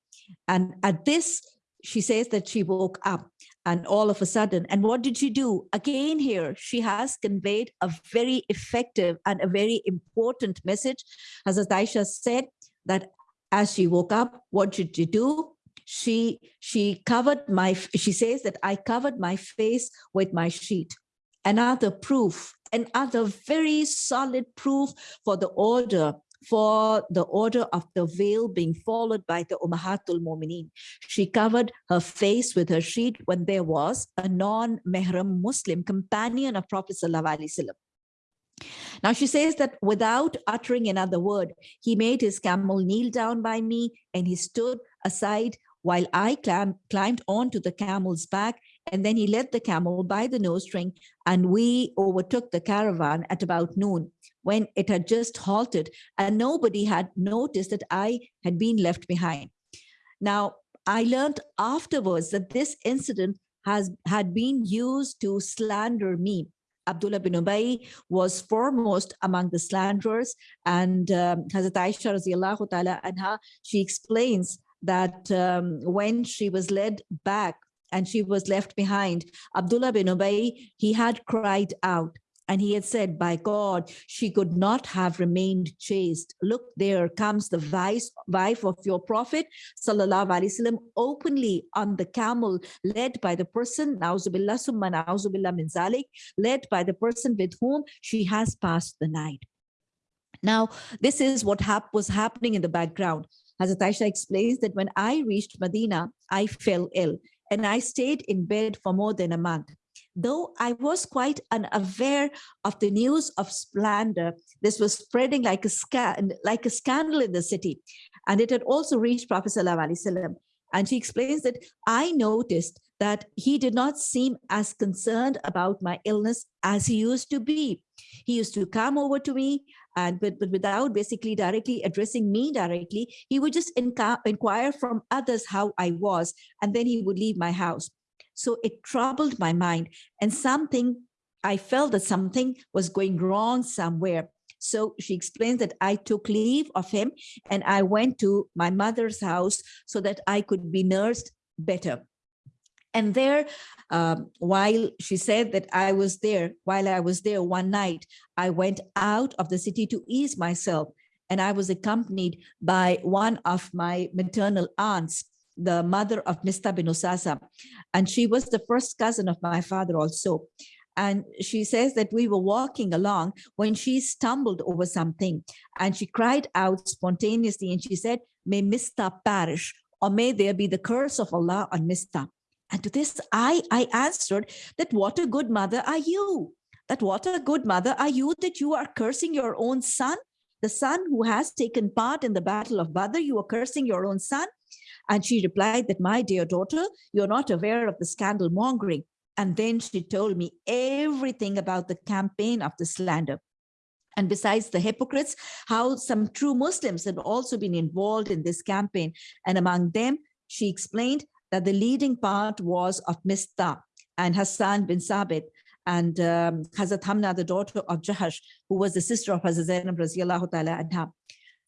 And at this, she says that she woke up and all of a sudden, and what did she do? Again here, she has conveyed a very effective and a very important message. As Aisha said, that as she woke up, what did she do? She, she covered my, she says that I covered my face with my sheet. Another proof, another very solid proof for the order for the order of the veil being followed by the Ummahatul Mu'mineen. She covered her face with her sheet when there was a non-Mehram Muslim companion of Prophet Sallallahu Alaihi Wasallam. Now she says that without uttering another word, he made his camel kneel down by me and he stood aside while I climb, climbed onto the camel's back and then he led the camel by the nose string and we overtook the caravan at about noon when it had just halted and nobody had noticed that I had been left behind. Now, I learned afterwards that this incident has had been used to slander me. Abdullah bin Ubay was foremost among the slanderers and um, Hazrat Aisha radiallahu ta'ala anha, she explains that um, when she was led back and she was left behind, Abdullah bin Ubay, he had cried out, and he had said, by God, she could not have remained chaste. Look, there comes the vice, wife of your prophet, sallallahu alaihi wasallam, openly on the camel, led by the person, na'uzubillah summa na'uzubillah min zalik, led by the person with whom she has passed the night. Now, this is what hap was happening in the background. Hazrat Aisha explains that when I reached Medina, I fell ill and I stayed in bed for more than a month though I was quite unaware of the news of splendor, this was spreading like a, scan, like a scandal in the city. And it had also reached Prophet Sallallahu And she explains that I noticed that he did not seem as concerned about my illness as he used to be. He used to come over to me and but, but without basically directly addressing me directly, he would just inquire from others how I was, and then he would leave my house. So it troubled my mind and something, I felt that something was going wrong somewhere. So she explains that I took leave of him and I went to my mother's house so that I could be nursed better. And there, um, while she said that I was there, while I was there one night, I went out of the city to ease myself and I was accompanied by one of my maternal aunts the mother of Mista bin. And she was the first cousin of my father also. And she says that we were walking along when she stumbled over something and she cried out spontaneously and she said, may Mista perish or may there be the curse of Allah on Mista. And to this, I, I answered that what a good mother are you? That what a good mother are you that you are cursing your own son? The son who has taken part in the battle of Badr, you are cursing your own son? And she replied that, my dear daughter, you're not aware of the scandal mongering. And then she told me everything about the campaign of the slander. And besides the hypocrites, how some true Muslims had also been involved in this campaign. And among them, she explained that the leading part was of Mista and Hassan bin Sabit and um, Hazrat Hamna, the daughter of Jahash, who was the sister of Hazrat Zainab ta'ala anha.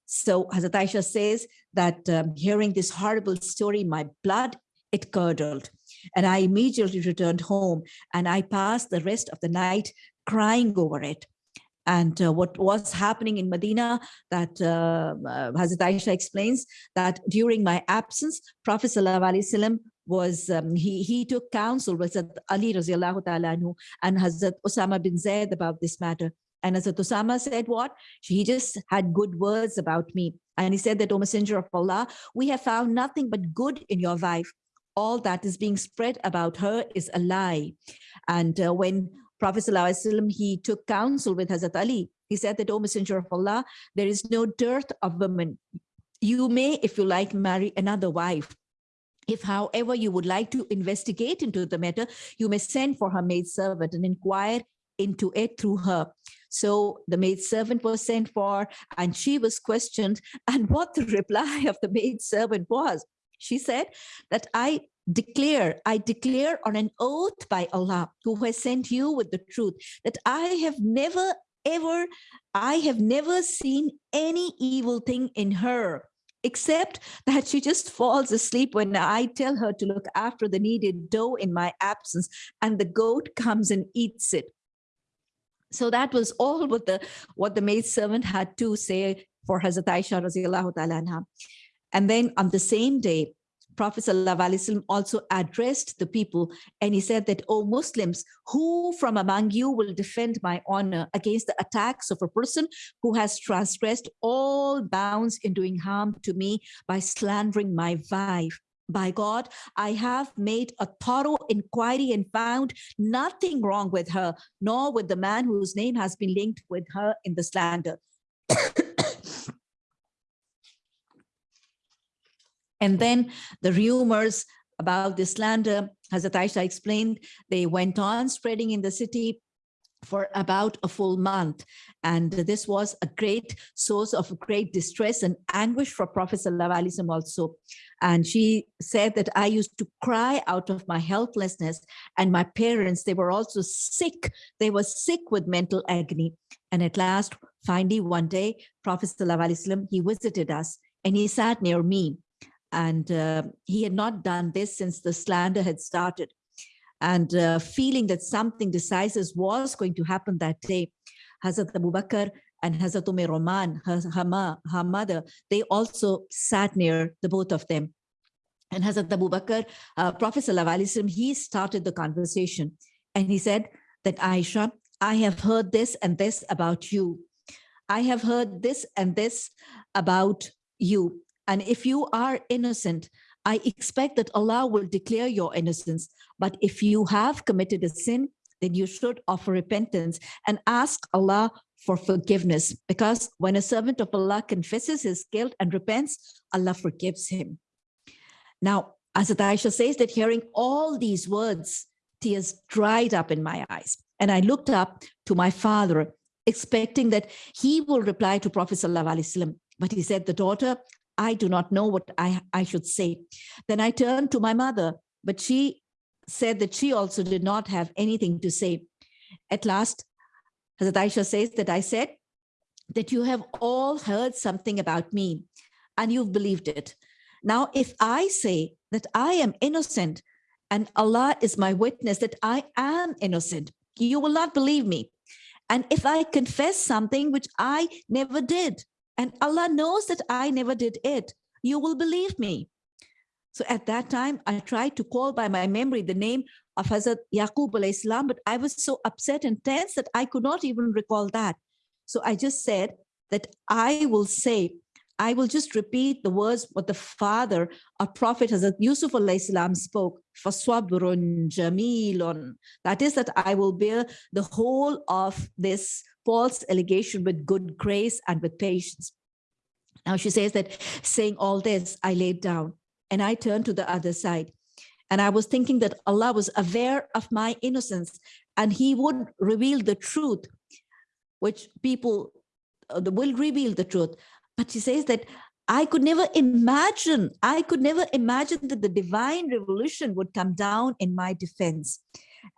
So Hazrat Aisha says that um, hearing this horrible story, my blood, it curdled. And I immediately returned home and I passed the rest of the night crying over it. And uh, what was happening in Medina that uh, uh, Hazrat Aisha explains that during my absence, Prophet Sallallahu was, um, he, he took counsel with Ali and Hazrat Osama bin Zaid about this matter. And Hazrat Osama said what? He just had good words about me. And he said that, O Messenger of Allah, we have found nothing but good in your wife. All that is being spread about her is a lie. And uh, when Prophet ﷺ, he took counsel with Hazrat Ali. He said that, O Messenger of Allah, there is no dearth of women. You may, if you like, marry another wife. If, however, you would like to investigate into the matter, you may send for her maid servant and inquire into it through her. So the maid servant was sent for and she was questioned. And what the reply of the maid servant was, she said that I declare, I declare on an oath by Allah who has sent you with the truth that I have never ever, I have never seen any evil thing in her except that she just falls asleep when I tell her to look after the needed dough in my absence and the goat comes and eats it. So that was all what the what the maid servant had to say for Hazrat Aisha And then on the same day, Prophet ﷺ also addressed the people and he said that, O Muslims, who from among you will defend my honor against the attacks of a person who has transgressed all bounds in doing harm to me by slandering my wife? By God, I have made a thorough inquiry and found nothing wrong with her, nor with the man whose name has been linked with her in the slander. And then the rumors about the slander, as Aisha explained, they went on spreading in the city for about a full month. And this was a great source of great distress and anguish for Prophet Sallallahu also. And she said that I used to cry out of my helplessness and my parents, they were also sick. They were sick with mental agony. And at last, finally, one day, Prophet Sallallahu he visited us and he sat near me and uh, he had not done this since the slander had started. And uh, feeling that something decisive was going to happen that day, Hazrat Abu Bakr and Hazrat Umm Roman, her, her, her mother, they also sat near the both of them. And Hazrat Abu Bakr, uh, Prophet Wasallam, he started the conversation and he said that Aisha, I have heard this and this about you. I have heard this and this about you. And if you are innocent, I expect that Allah will declare your innocence. But if you have committed a sin, then you should offer repentance and ask Allah for forgiveness. Because when a servant of Allah confesses his guilt and repents, Allah forgives him. Now, as Aisha says that hearing all these words, tears dried up in my eyes. And I looked up to my father, expecting that he will reply to Prophet Sallallahu But he said, the daughter, I do not know what I, I should say. Then I turned to my mother, but she said that she also did not have anything to say. At last, Hazrat Aisha says that I said that you have all heard something about me and you've believed it. Now, if I say that I am innocent and Allah is my witness that I am innocent, you will not believe me. And if I confess something which I never did, and Allah knows that I never did it. You will believe me. So at that time, I tried to call by my memory the name of Hazrat Yaqub Islam, but I was so upset and tense that I could not even recall that. So I just said that I will say, I will just repeat the words what the father of Prophet Hazrat Yusuf Islam spoke, فَصَبْرٌ جَمِيلٌ. That is that I will bear the whole of this false allegation with good grace and with patience. Now she says that saying all this, I laid down and I turned to the other side. And I was thinking that Allah was aware of my innocence and he would reveal the truth, which people uh, will reveal the truth. But she says that I could never imagine, I could never imagine that the divine revolution would come down in my defense.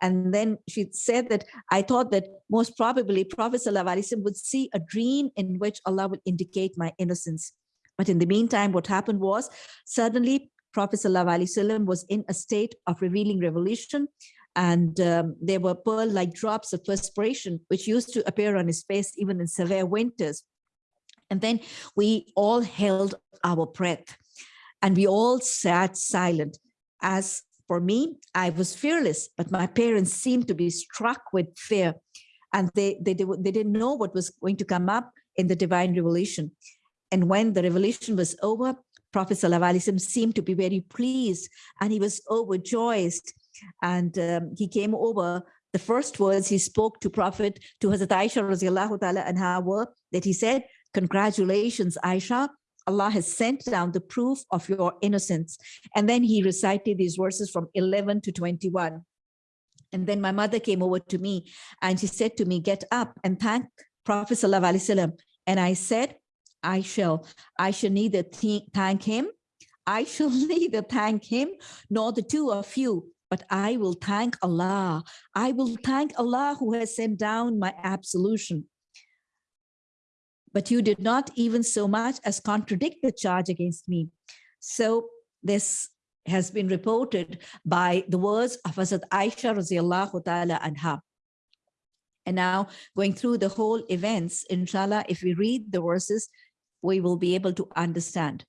And then she said that I thought that most probably Prophet ﷺ would see a dream in which Allah would indicate my innocence. But in the meantime, what happened was suddenly Prophet ﷺ was in a state of revealing revelation and um, there were pearl-like drops of perspiration which used to appear on his face even in severe winters. And then we all held our breath and we all sat silent. As for me, I was fearless, but my parents seemed to be struck with fear and they, they, they didn't know what was going to come up in the divine revelation. And when the revelation was over, Prophet ﷺ seemed to be very pleased and he was overjoyed. And um, he came over, the first words he spoke to Prophet, to Hazrat Aisha radiallahu ta'ala were that he said, congratulations, Aisha, Allah has sent down the proof of your innocence. And then he recited these verses from 11 to 21. And then my mother came over to me and she said to me, get up and thank Prophet Sallallahu. And I said, I shall, I shall neither thank him, I shall neither thank him nor the two of you, but I will thank Allah. I will thank Allah who has sent down my absolution. But you did not even so much as contradict the charge against me. So this has been reported by the words of Hazrat Aisha radiallahu ta'ala anha. And now going through the whole events, inshallah, if we read the verses, we will be able to understand.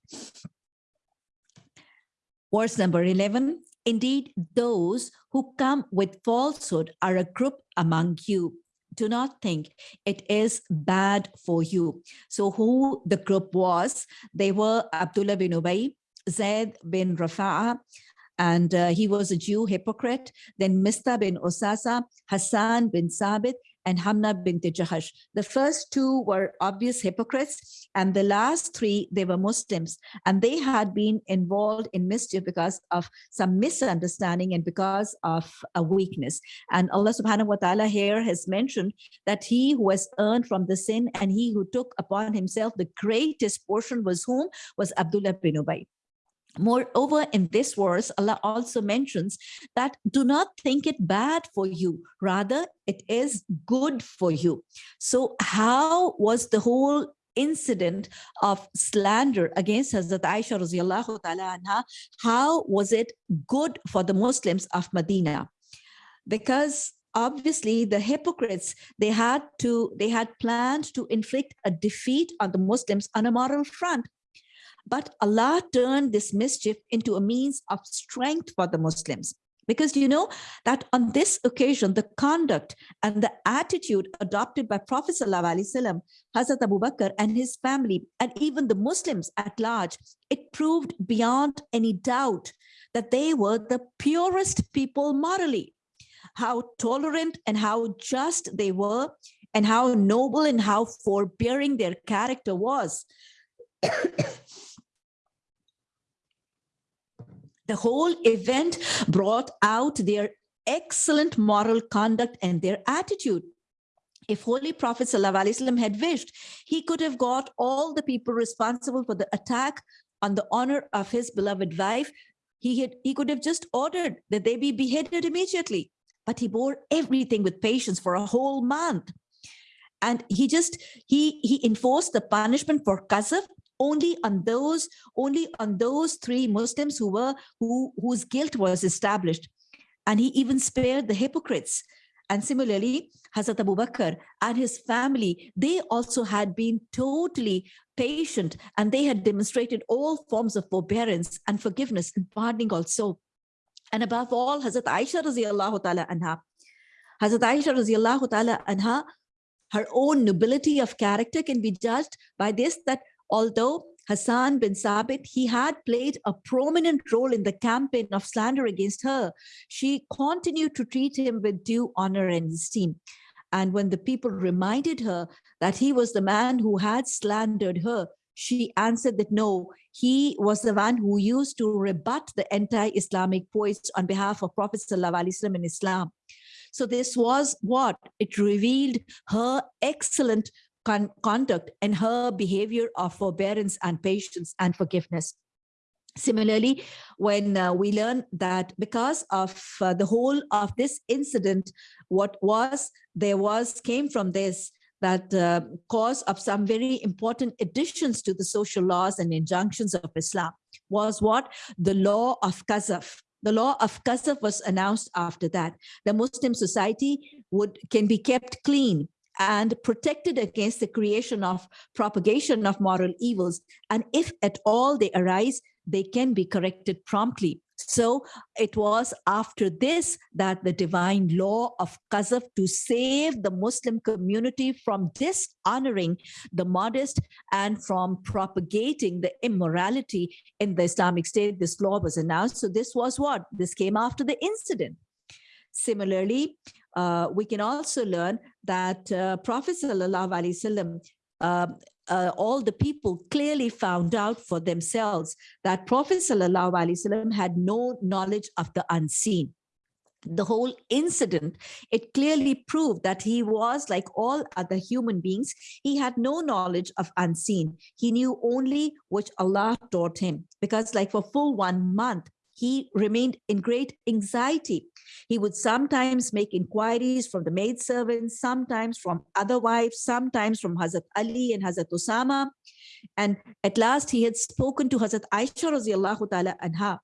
Verse number 11, indeed, those who come with falsehood are a group among you. Do not think it is bad for you. So who the group was, they were Abdullah bin Ubay, Zaid bin Rafa'a, and uh, he was a Jew hypocrite. Then Mista bin Osasa, Hassan bin Sabit, and Hamna bint Jahash. The first two were obvious hypocrites, and the last three, they were Muslims, and they had been involved in mischief because of some misunderstanding and because of a weakness. And Allah subhanahu wa ta'ala here has mentioned that he who has earned from the sin and he who took upon himself the greatest portion was whom? Was Abdullah bin Ubay. Moreover, in this verse, Allah also mentions that do not think it bad for you, rather it is good for you. So how was the whole incident of slander against Hazrat Aisha radiallahu ta'ala anha, how was it good for the Muslims of Medina? Because obviously the hypocrites they had to they had planned to inflict a defeat on the muslims on a moral front but Allah turned this mischief into a means of strength for the Muslims. Because you know that on this occasion, the conduct and the attitude adopted by Prophet ﷺ, Hazrat Abu Bakr and his family, and even the Muslims at large, it proved beyond any doubt that they were the purest people morally. How tolerant and how just they were, and how noble and how forbearing their character was. The whole event brought out their excellent moral conduct and their attitude. If Holy Prophet ﷺ had wished, he could have got all the people responsible for the attack on the honor of his beloved wife. He, had, he could have just ordered that they be beheaded immediately, but he bore everything with patience for a whole month. And he just, he, he enforced the punishment for qazaf only on those only on those three Muslims who were who whose guilt was established. And he even spared the hypocrites. And similarly, Hazrat Abu Bakr and his family, they also had been totally patient and they had demonstrated all forms of forbearance and forgiveness and pardoning also. And above all, Hazrat Aisha radiallahu ta'ala anha. Hazrat Aisha radiallahu ta'ala anha, her own nobility of character can be judged by this, that although Hassan bin Sabit, he had played a prominent role in the campaign of slander against her. She continued to treat him with due honor and esteem. And when the people reminded her that he was the man who had slandered her, she answered that no, he was the one who used to rebut the anti-Islamic poets on behalf of Prophet ﷺ in Islam. So this was what? It revealed her excellent con conduct and her behavior of forbearance and patience and forgiveness. Similarly, when uh, we learn that because of uh, the whole of this incident, what was, there was, came from this, that uh, cause of some very important additions to the social laws and injunctions of Islam was what? The law of Qazaf. The law of Qazaf was announced after that. The Muslim society would can be kept clean and protected against the creation of propagation of moral evils. And if at all they arise, they can be corrected promptly. So it was after this that the divine law of Qazaf to save the Muslim community from dishonoring the modest and from propagating the immorality in the Islamic State, this law was announced. So this was what? This came after the incident. Similarly, uh, we can also learn that uh, Prophet Sallallahu Alaihi Wasallam uh, uh, all the people clearly found out for themselves that Prophet Sallallahu Alaihi Wasallam had no knowledge of the unseen. The whole incident, it clearly proved that he was like all other human beings. He had no knowledge of unseen. He knew only which Allah taught him because like for full one month, he remained in great anxiety. He would sometimes make inquiries from the maidservants, sometimes from other wives, sometimes from Hazrat Ali and Hazrat Osama. And at last he had spoken to Hazrat Aisha radiallahu ta'ala anha.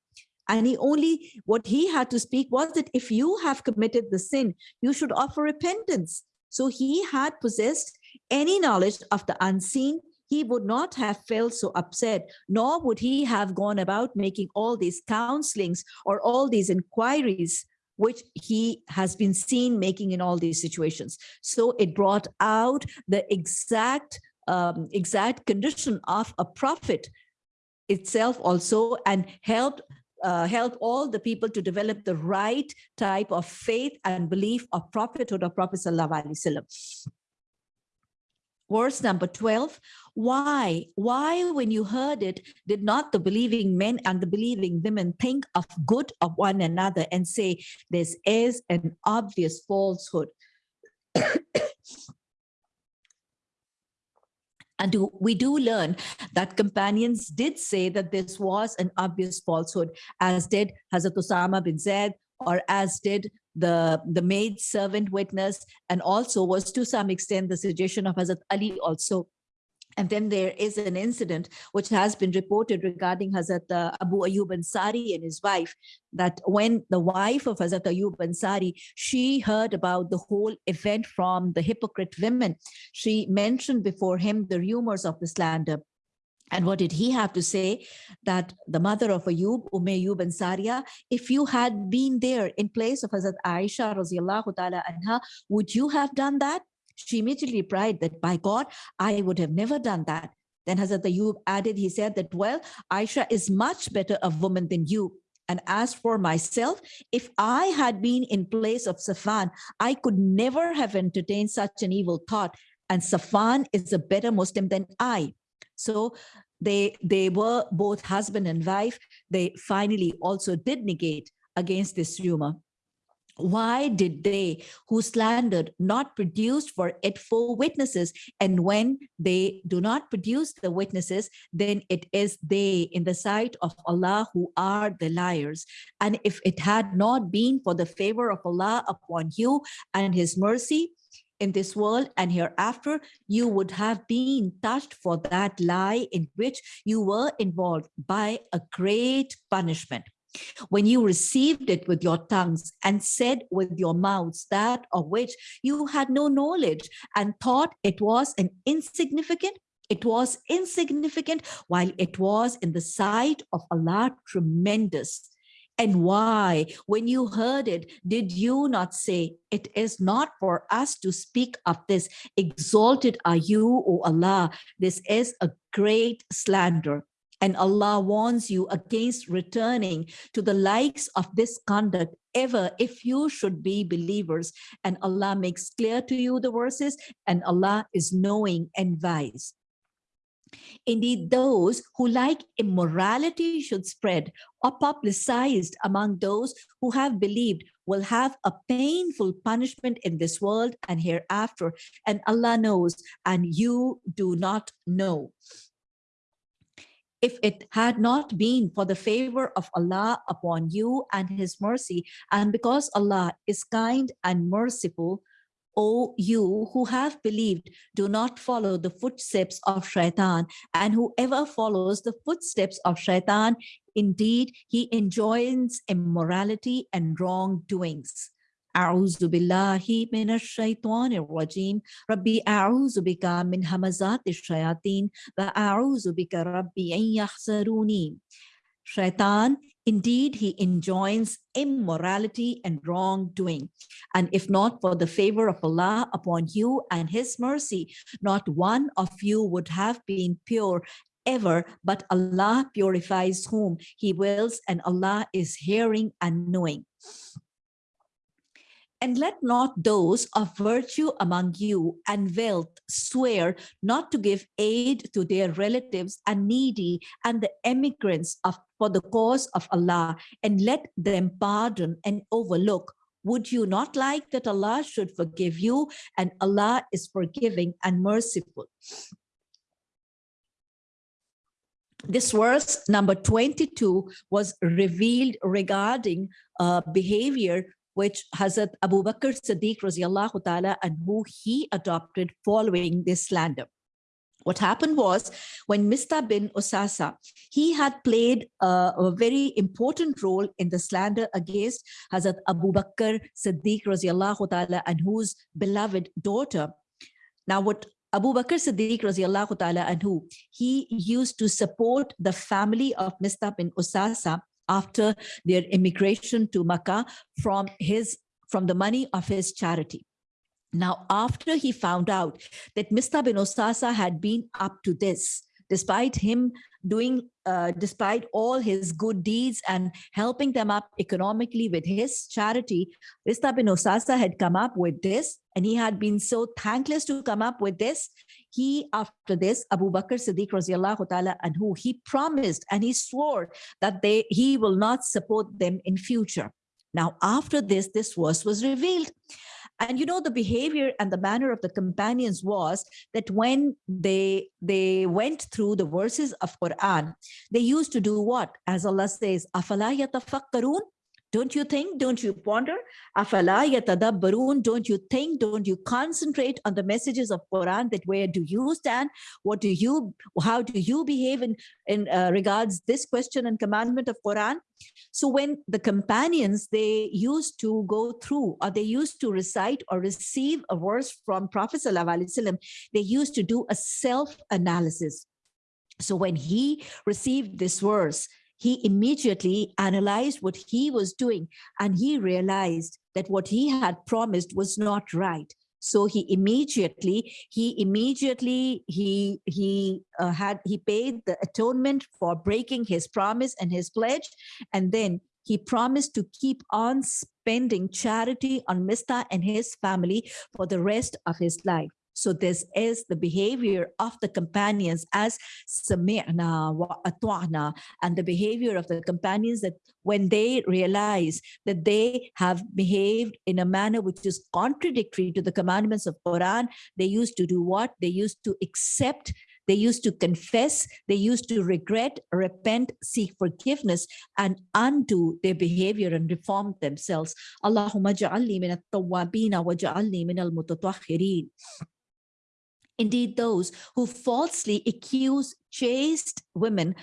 And he only, what he had to speak was that if you have committed the sin, you should offer repentance. So he had possessed any knowledge of the unseen he would not have felt so upset, nor would he have gone about making all these counselings or all these inquiries which he has been seen making in all these situations. So it brought out the exact um, exact condition of a prophet itself also and helped uh, help all the people to develop the right type of faith and belief of prophethood of Prophet Sallallahu Alaihi Wasallam. Verse number 12, why? Why, when you heard it, did not the believing men and the believing women think of good of one another and say, this is an obvious falsehood? And do, we do learn that companions did say that this was an obvious falsehood, as did Hazrat Osama bin Zaid, or as did the, the maid servant witness, and also was to some extent the suggestion of Hazrat Ali also. And then there is an incident which has been reported regarding Hazrat uh, Abu Ayyub Ansari and his wife, that when the wife of Hazrat Ayyub Ansari, she heard about the whole event from the hypocrite women. She mentioned before him the rumors of the slander. And what did he have to say? That the mother of Ayub, Umm Ayub Ansariya, if you had been there in place of Hazrat Aisha radiallahu ta'ala anha, would you have done that? She immediately replied that by God, I would have never done that. Then Hazrat Ayub added, he said that, well, Aisha is much better a woman than you. And as for myself, if I had been in place of Safwan, I could never have entertained such an evil thought. And Safwan is a better Muslim than I. So they, they were both husband and wife. They finally also did negate against this rumor. Why did they who slandered not produce for it four witnesses? And when they do not produce the witnesses, then it is they in the sight of Allah who are the liars. And if it had not been for the favor of Allah upon you and his mercy, in this world and hereafter, you would have been touched for that lie in which you were involved by a great punishment. when you received it with your tongues and said with your mouths that of which you had no knowledge and thought it was an insignificant it was insignificant while it was in the sight of Allah tremendous. And why, when you heard it, did you not say, it is not for us to speak of this. Exalted are you, O Allah. This is a great slander. And Allah warns you against returning to the likes of this conduct ever if you should be believers. And Allah makes clear to you the verses and Allah is knowing and wise. Indeed, those who like immorality should spread or publicized among those who have believed will have a painful punishment in this world and hereafter. And Allah knows, and you do not know. If it had not been for the favor of Allah upon you and his mercy, and because Allah is kind and merciful, O you who have believed, do not follow the footsteps of shaitan, and whoever follows the footsteps of shaitan, indeed he enjoins immorality and wrongdoings. أعوذ بالله من الشيطان الرجيم ربي أعوذ بك من همزات الشياطين وأعوذ بك ربي أن يحذروني Shaitan, indeed, he enjoins immorality and wrongdoing. And if not for the favor of Allah upon you and his mercy, not one of you would have been pure ever, but Allah purifies whom he wills and Allah is hearing and knowing. And let not those of virtue among you and wealth swear not to give aid to their relatives and needy and the emigrants of, for the cause of Allah, and let them pardon and overlook. Would you not like that Allah should forgive you? And Allah is forgiving and merciful. This verse number 22 was revealed regarding uh, behavior which Hazrat Abu Bakr Siddiq ta'ala anhu he adopted following this slander. What happened was when Mista bin Usasa, he had played a, a, very important role in the slander against Hazrat Abu Bakr Siddiq ta'ala anhu's beloved daughter. Now what Abu Bakr Siddiq ta'ala anhu he used to support the family of Mista bin Usasa after their immigration to Makkah from his from the money of his charity. Now, after he found out that Mista bin Usasa had been up to this, despite him doing, uh, despite all his good deeds and helping them up economically with his charity, Mista bin Usasa had come up with this and he had been so thankless to come up with this He, after this, Abu Bakr Siddiq radiallahu ta'ala and who he promised and he swore that they he will not support them in future. Now, after this, this verse was revealed. And you know, the behavior and the manner of the companions was that when they they went through the verses of Quran, they used to do what? As Allah says, أَفَلَا يَتَفَكَّرُونَ don't you think? Don't you ponder? Afala yatadabbarun. Don't you think? Don't you concentrate on the messages of Quran that where do you stand? What do you, how do you behave in, in uh, regards this question and commandment of Quran? So when the companions, they used to go through or they used to recite or receive a verse from Prophet Sallallahu they used to do a self-analysis. So when he received this verse, he immediately analyzed what he was doing and he realized that what he had promised was not right. So he immediately he immediately he he uh, had he paid the atonement for breaking his promise and his pledge and then he promised to keep on spending charity on Mista and his family for the rest of his life so this is the behavior of the companions as sami'na wa atwa'na and the behavior of the companions that when they realize that they have behaved in a manner which is contradictory to the commandments of Quran, they used to do what? They used to accept they used to confess, they used to regret, repent, seek forgiveness, and undo their behavior and reform themselves. Allahumma ja'alni min at-tawwabina wa ja'alni min al-mutatahhirin. Indeed, those who falsely accuse chaste women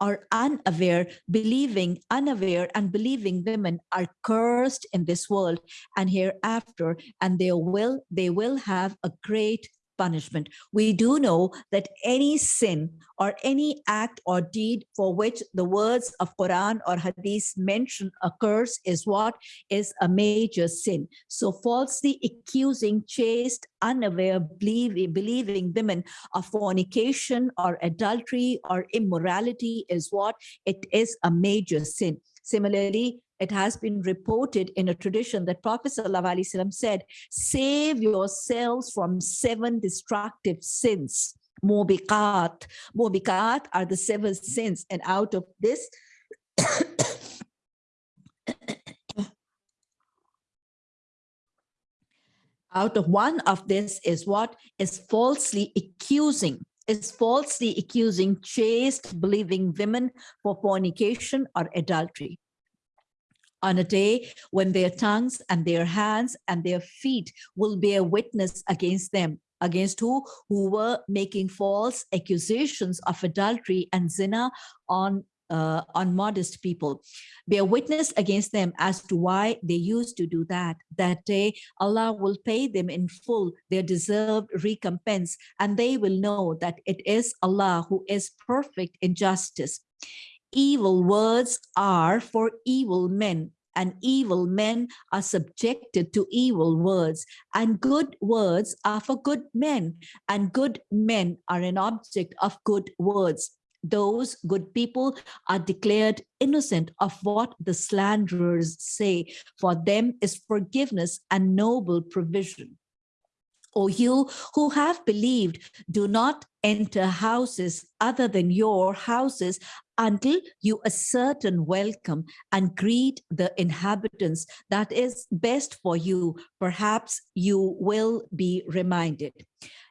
are unaware, believing, unaware and believing women are cursed in this world and hereafter, and they will, they will have a great punishment. We do know that any sin or any act or deed for which the words of Quran or Hadith mention occurs is what is a major sin. So falsely accusing chaste, unaware, believing, believing women of fornication or adultery or immorality is what it is a major sin. Similarly, it has been reported in a tradition that Prophet ﷺ said, save yourselves from seven destructive sins. Mubiqat. Mubiqat are the seven sins. And out of this, out of one of this is what is falsely accusing is falsely accusing chaste believing women for fornication or adultery on a day when their tongues and their hands and their feet will bear witness against them. Against who? Who were making false accusations of adultery and zina on uh, on modest people. Bear witness against them as to why they used to do that. That day allah will pay them in full their deserved recompense and they will know that it is allah who is perfect in justice evil words are for evil men and evil men are subjected to evil words and good words are for good men and good men are an object of good words. Those good people are declared innocent of what the slanderers say. For them is forgiveness and noble provision O you who have believed, do not enter houses other than your houses until you ascertain welcome and greet the inhabitants. That is best for you. Perhaps you will be reminded.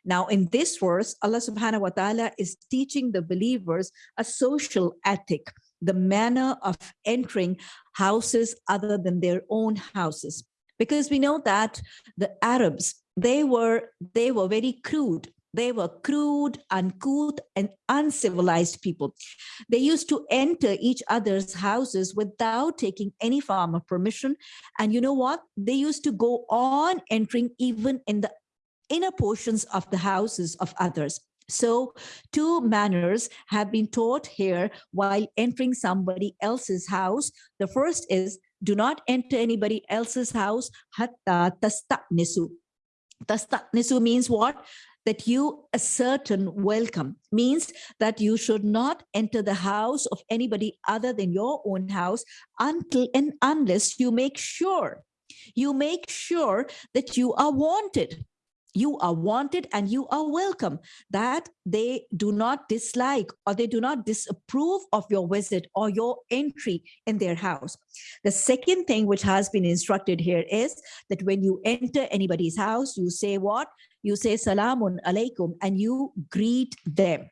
Now, in this verse, Allah subhanahu wa ta'ala is teaching the believers a social ethic, the manner of entering houses other than their own houses. Because we know that the Arabs, they were they were very crude. They were crude uncouth and uncivilized people. They used to enter each other's houses without taking any form of permission. And you know what? They used to go on entering even in the inner portions of the houses of others. So two manners have been taught here while entering somebody else's house. The first is do not enter anybody else's house. Hatta tasta'nisu Tastanisu means what? That you a certain welcome means that you should not enter the house of anybody other than your own house until and unless you make sure you make sure that you are wanted you are wanted and you are welcome. That they do not dislike or they do not disapprove of your visit or your entry in their house. The second thing which has been instructed here is that when you enter anybody's house you say what? You say salamun alaikum and you greet them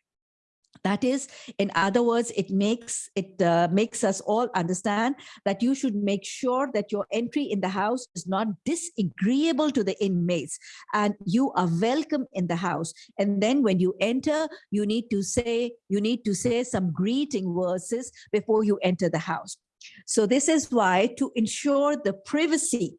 that is, in other words, it makes it uh, makes us all understand that you should make sure that your entry in the house is not disagreeable to the inmates and you are welcome in the house. And then when you enter, you need to say you need to say some greeting verses before you enter the house. So this is why to ensure the privacy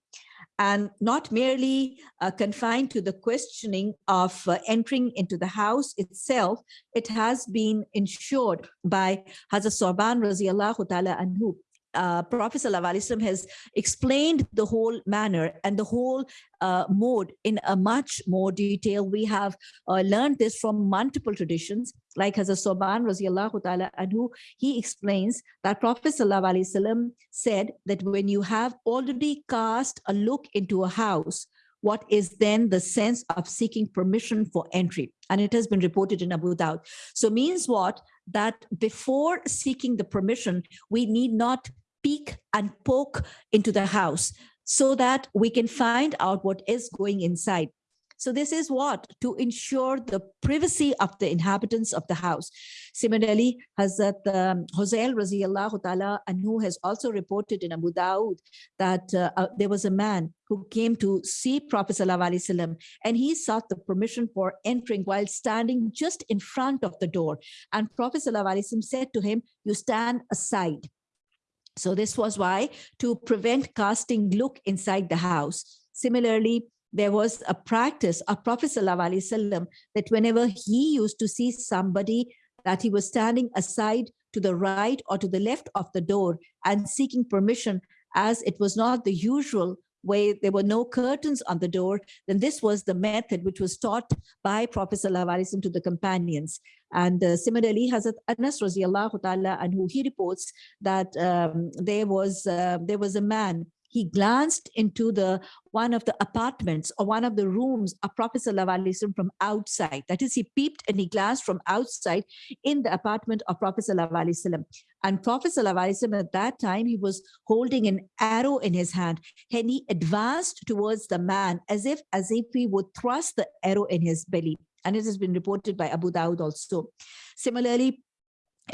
and not merely uh, confined to the questioning of uh, entering into the house itself, it has been ensured by Hazrat Soban Raziallahu Ta'ala Anhu uh, Prophet ﷺ has explained the whole manner and the whole uh, mode in a much more detail. We have uh, learned this from multiple traditions, like Hazrat Soban radiallahu ta'ala anhu, he explains that Prophet ﷺ said that when you have already cast a look into a house, what is then the sense of seeking permission for entry and it has been reported in abu Dawud. so means what that before seeking the permission we need not peek and poke into the house so that we can find out what is going inside. So this is what? To ensure the privacy of the inhabitants of the house. Similarly, Hazrat um, Hossein Raziallahu Ta'ala who has also reported in Abu Dawud that uh, uh, there was a man who came to see Prophet Wasallam, and he sought the permission for entering while standing just in front of the door. And Prophet Wasallam said to him, you stand aside. So this was why to prevent casting look inside the house. Similarly, there was a practice of Prophet ﷺ that whenever he used to see somebody that he was standing aside to the right or to the left of the door and seeking permission as it was not the usual way there were no curtains on the door then this was the method which was taught by prophet ﷺ to the companions. And uh, similarly hazrat anas radiallahu ta'ala anhu he reports that um, there was uh, there was a man he glanced into the one of the apartments or one of the rooms of Professor Lavalisson from outside. That is, he peeped and he glanced from outside in the apartment of Professor Lavalisson. And Professor Lavalisson at that time, he was holding an arrow in his hand and he advanced towards the man as if, as if he would thrust the arrow in his belly. And it has been reported by Abu Dawud also. Similarly,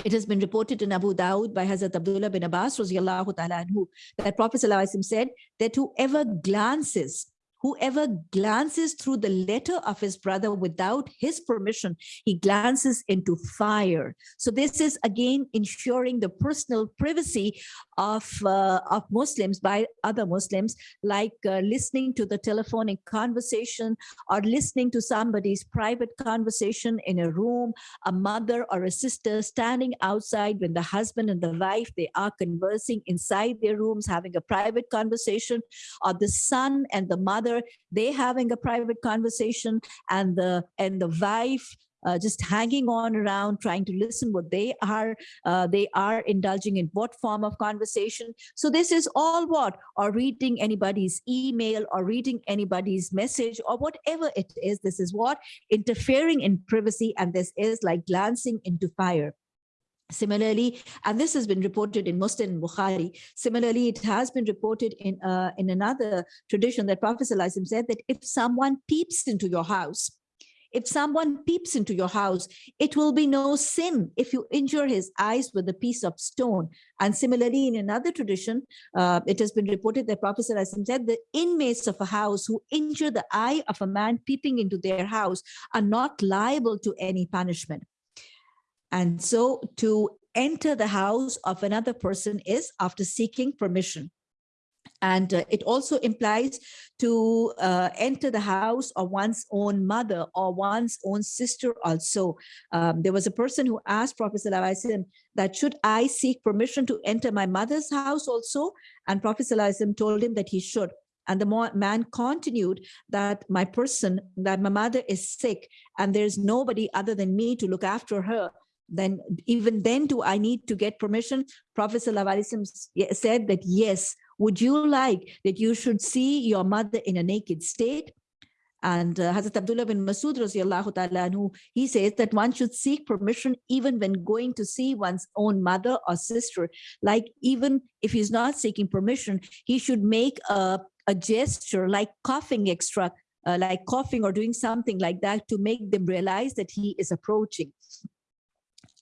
it has been reported in Abu Dawud by Hazrat Abdullah bin Abbas anhu, that Prophet said that whoever glances whoever glances through the letter of his brother without his permission, he glances into fire. So this is again ensuring the personal privacy of, uh, of Muslims by other Muslims, like uh, listening to the telephonic conversation or listening to somebody's private conversation in a room, a mother or a sister standing outside when the husband and the wife, they are conversing inside their rooms, having a private conversation, or the son and the mother they having a private conversation and the and the wife uh, just hanging on around trying to listen what they are uh, they are indulging in what form of conversation. So this is all what? Or reading anybody's email or reading anybody's message or whatever it is. This is what? Interfering in privacy and this is like glancing into fire Similarly, and this has been reported in Muslim and Bukhari, similarly, it has been reported in, uh, in another tradition that Prophet ﷺ said that if someone peeps into your house, if someone peeps into your house, it will be no sin if you injure his eyes with a piece of stone. And similarly, in another tradition, uh, it has been reported that Prophet ﷺ said the inmates of a house who injure the eye of a man peeping into their house are not liable to any punishment. And so to enter the house of another person is after seeking permission. And uh, it also implies to uh, enter the house of one's own mother or one's own sister also. Um, there was a person who asked Prophet ﷺ that should I seek permission to enter my mother's house also? And Prophet ﷺ told him that he should. And the man continued that my person, that my mother is sick and there's nobody other than me to look after her then even then do I need to get permission? Professor Prophet said that yes, would you like that you should see your mother in a naked state? And uh, Hazrat Abdullah bin Masud anhu, he says that one should seek permission even when going to see one's own mother or sister. Like even if he's not seeking permission, he should make a, a gesture like coughing extra, uh, like coughing or doing something like that to make them realize that he is approaching.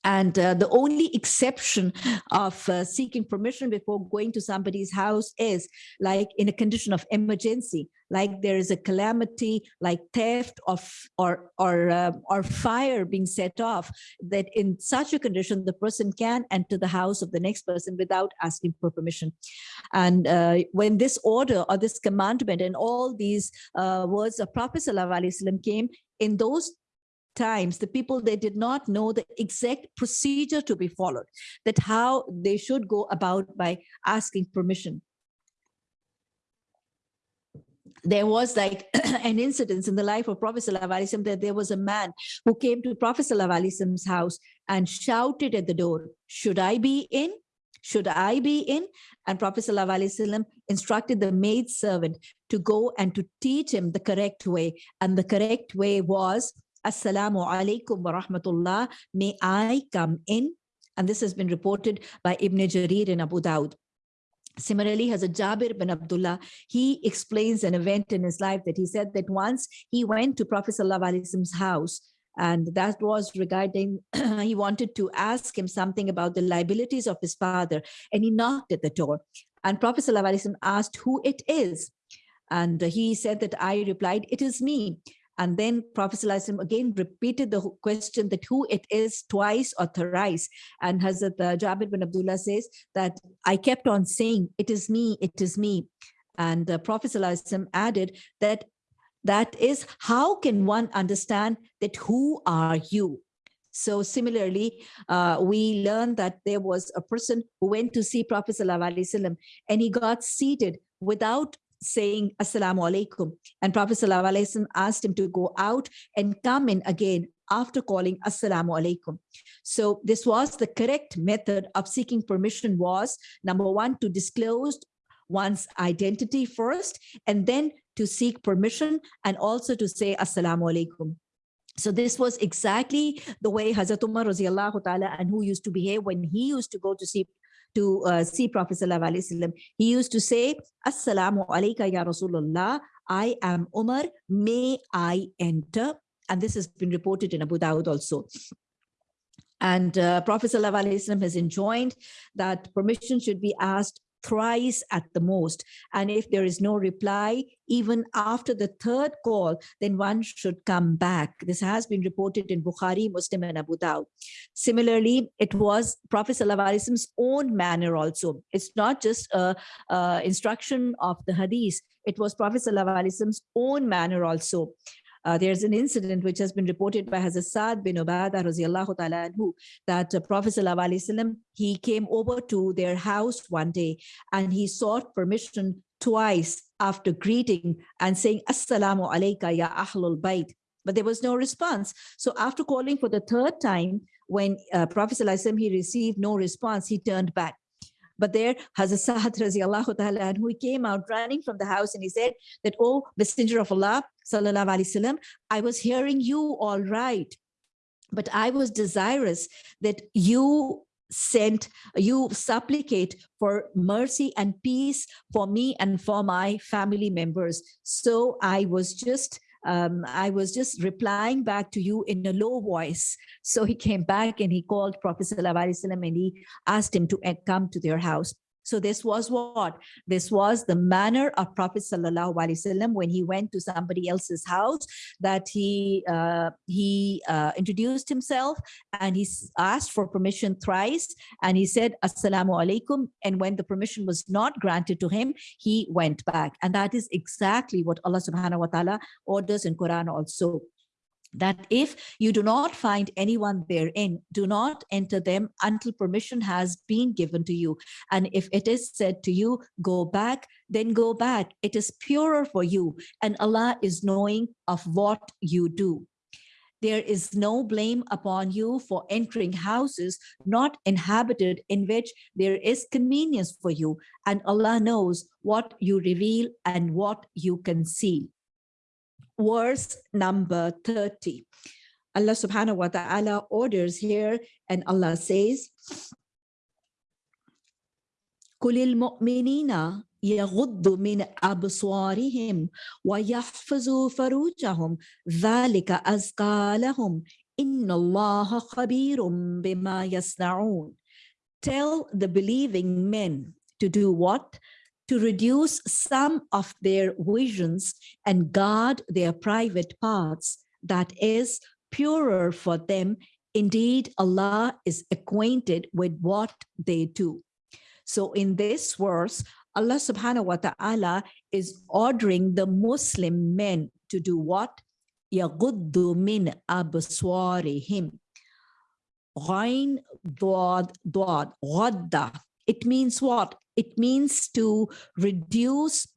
And uh, the only exception of uh, seeking permission before going to somebody's house is like in a condition of emergency, like there is a calamity, like theft of or or uh, or fire being set off. That in such a condition, the person can enter the house of the next person without asking for permission. And uh, when this order or this commandment and all these uh, words of Prophet ﷺ came in those times the people they did not know the exact procedure to be followed that how they should go about by asking permission there was like an incident in the life of Prophet Sallallahu that there was a man who came to Prophet Sallallahu house and shouted at the door, should I be in? Should I be in? And Prophet Sallallahu instructed the maid servant to go and to teach him the correct way. And the correct way was Assalamu alaikum wa rahmatullah. May I come in? And this has been reported by Ibn Jarir and Abu Dawud. Similarly, Hazrat Jabir bin Abdullah, he explains an event in his life that he said that once he went to Prophet Wasallam's house and that was regarding, he wanted to ask him something about the liabilities of his father and he knocked at the door and Prophet asked who it is. And he said that I replied, it is me. And then Prophet ﷺ again repeated the question that who it is twice or thrice. And Hazrat uh, Jabir bin Abdullah says that I kept on saying, it is me, it is me. And uh, Prophet ﷺ added that that is how can one understand that who are you? So similarly, uh, we learned that there was a person who went to see Prophet ﷺ and he got seated without saying assalamu alaikum. And prophet ﷺ asked him to go out and come in again after calling assalamu alaikum. So this was the correct method of seeking permission was number one to disclose one's identity first and then to seek permission and also to say assalamu alaikum. So this was exactly the way Hazrat Umar anhu used to behave when he used to go to see to uh, see Prophet Sallallahu He used to say, Assalamu alaikum ya Rasulullah, I am Umar, may I enter? And this has been reported in Abu Dawud also. And uh, Prophet Sallallahu has enjoined that permission should be asked thrice at the most. And if there is no reply, even after the third call, then one should come back. This has been reported in Bukhari, Muslim, and Abu Dawud. Similarly, it was Prophet Wasallam's own manner also. It's not just a, a instruction of the hadith. It was Prophet Wasallam's own manner also. Uh, there's an incident which has been reported by Hazrat Saad bin Ubadah radiallahu ta'ala anhu, that uh, Prophet he came over to their house one day and he sought permission twice after greeting and saying, Assalamu alayka ya ahlul bayt. But there was no response. So after calling for the third time, when uh, Prophet ﷺ, he received no response, he turned back. But there, Hazrat Sa'ad radiallahu ta'ala, who came out running from the house and he said that, oh, messenger of Allah, sallallahu alayhi wasallam, I was hearing you all right. But I was desirous that you sent, you supplicate for mercy and peace for me and for my family members. So I was just um, I was just replying back to you in a low voice. So he came back and he called Prophet Sallallahu and he asked him to come to their house. So this was what? This was the manner of Prophet Sallallahu Alaihi Wasallam when he went to somebody else's house that he uh, he uh, introduced himself and he asked for permission thrice and he said Assalamu alaikum. And when the permission was not granted to him he went back. And that is exactly what Allah subhanahu wa ta'ala orders in Quran also that if you do not find anyone therein, do not enter them until permission has been given to you. And if it is said to you, go back, then go back. It is purer for you and Allah is knowing of what you do. There is no blame upon you for entering houses not inhabited in which there is convenience for you. And Allah knows what you reveal and what you conceal verse number 30. Allah subhanahu wa ta'ala orders here and Allah says, كل المؤمنين يغضوا من أبصارهم ويحفظوا فروجهم ذلك أزكى لهم إن الله خبير بما يصنعون Tell the believing men to do what? to reduce some of their visions and guard their private parts, that is purer for them. Indeed, Allah is acquainted with what they do. So in this verse, Allah subhanahu wa ta'ala is ordering the Muslim men to do what? يَغُدُّ مِنْ أَبْصَارِهِمْ غَيْن ضاد ضاد غَدَّ It means what? It means to reduce,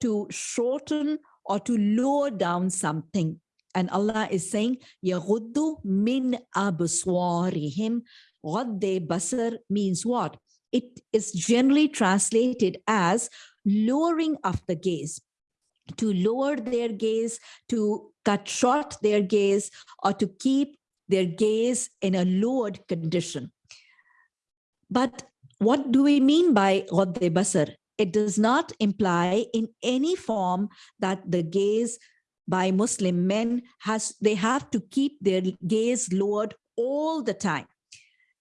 to shorten, or to lower down something. And Allah is saying, يَغُدُّ min أَبْصَارِهِمْ غَدَّ basar means what? It is generally translated as lowering of the gaze to lower their gaze, to cut short their gaze, or to keep their gaze in a lowered condition. But what do we mean by Ghadd basar? it does not imply in any form that the gaze by Muslim men has they have to keep their gaze lowered all the time.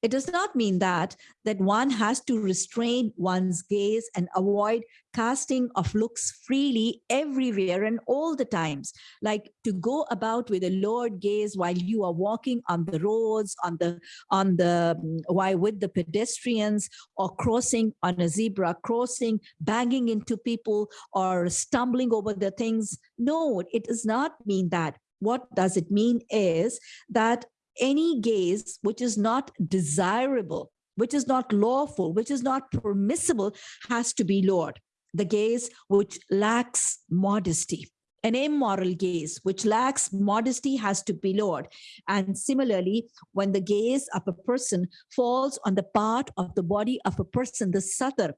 It does not mean that that one has to restrain one's gaze and avoid casting of looks freely everywhere and all the times. Like to go about with a lowered gaze while you are walking on the roads on the on the mm, why with the pedestrians or crossing on a zebra crossing banging into people or stumbling over the things. No it does not mean that. What does it mean is that any gaze which is not desirable, which is not lawful, which is not permissible, has to be lowered. The gaze which lacks modesty. An immoral gaze which lacks modesty has to be lowered. And similarly, when the gaze of a person falls on the part of the body of a person, the satar,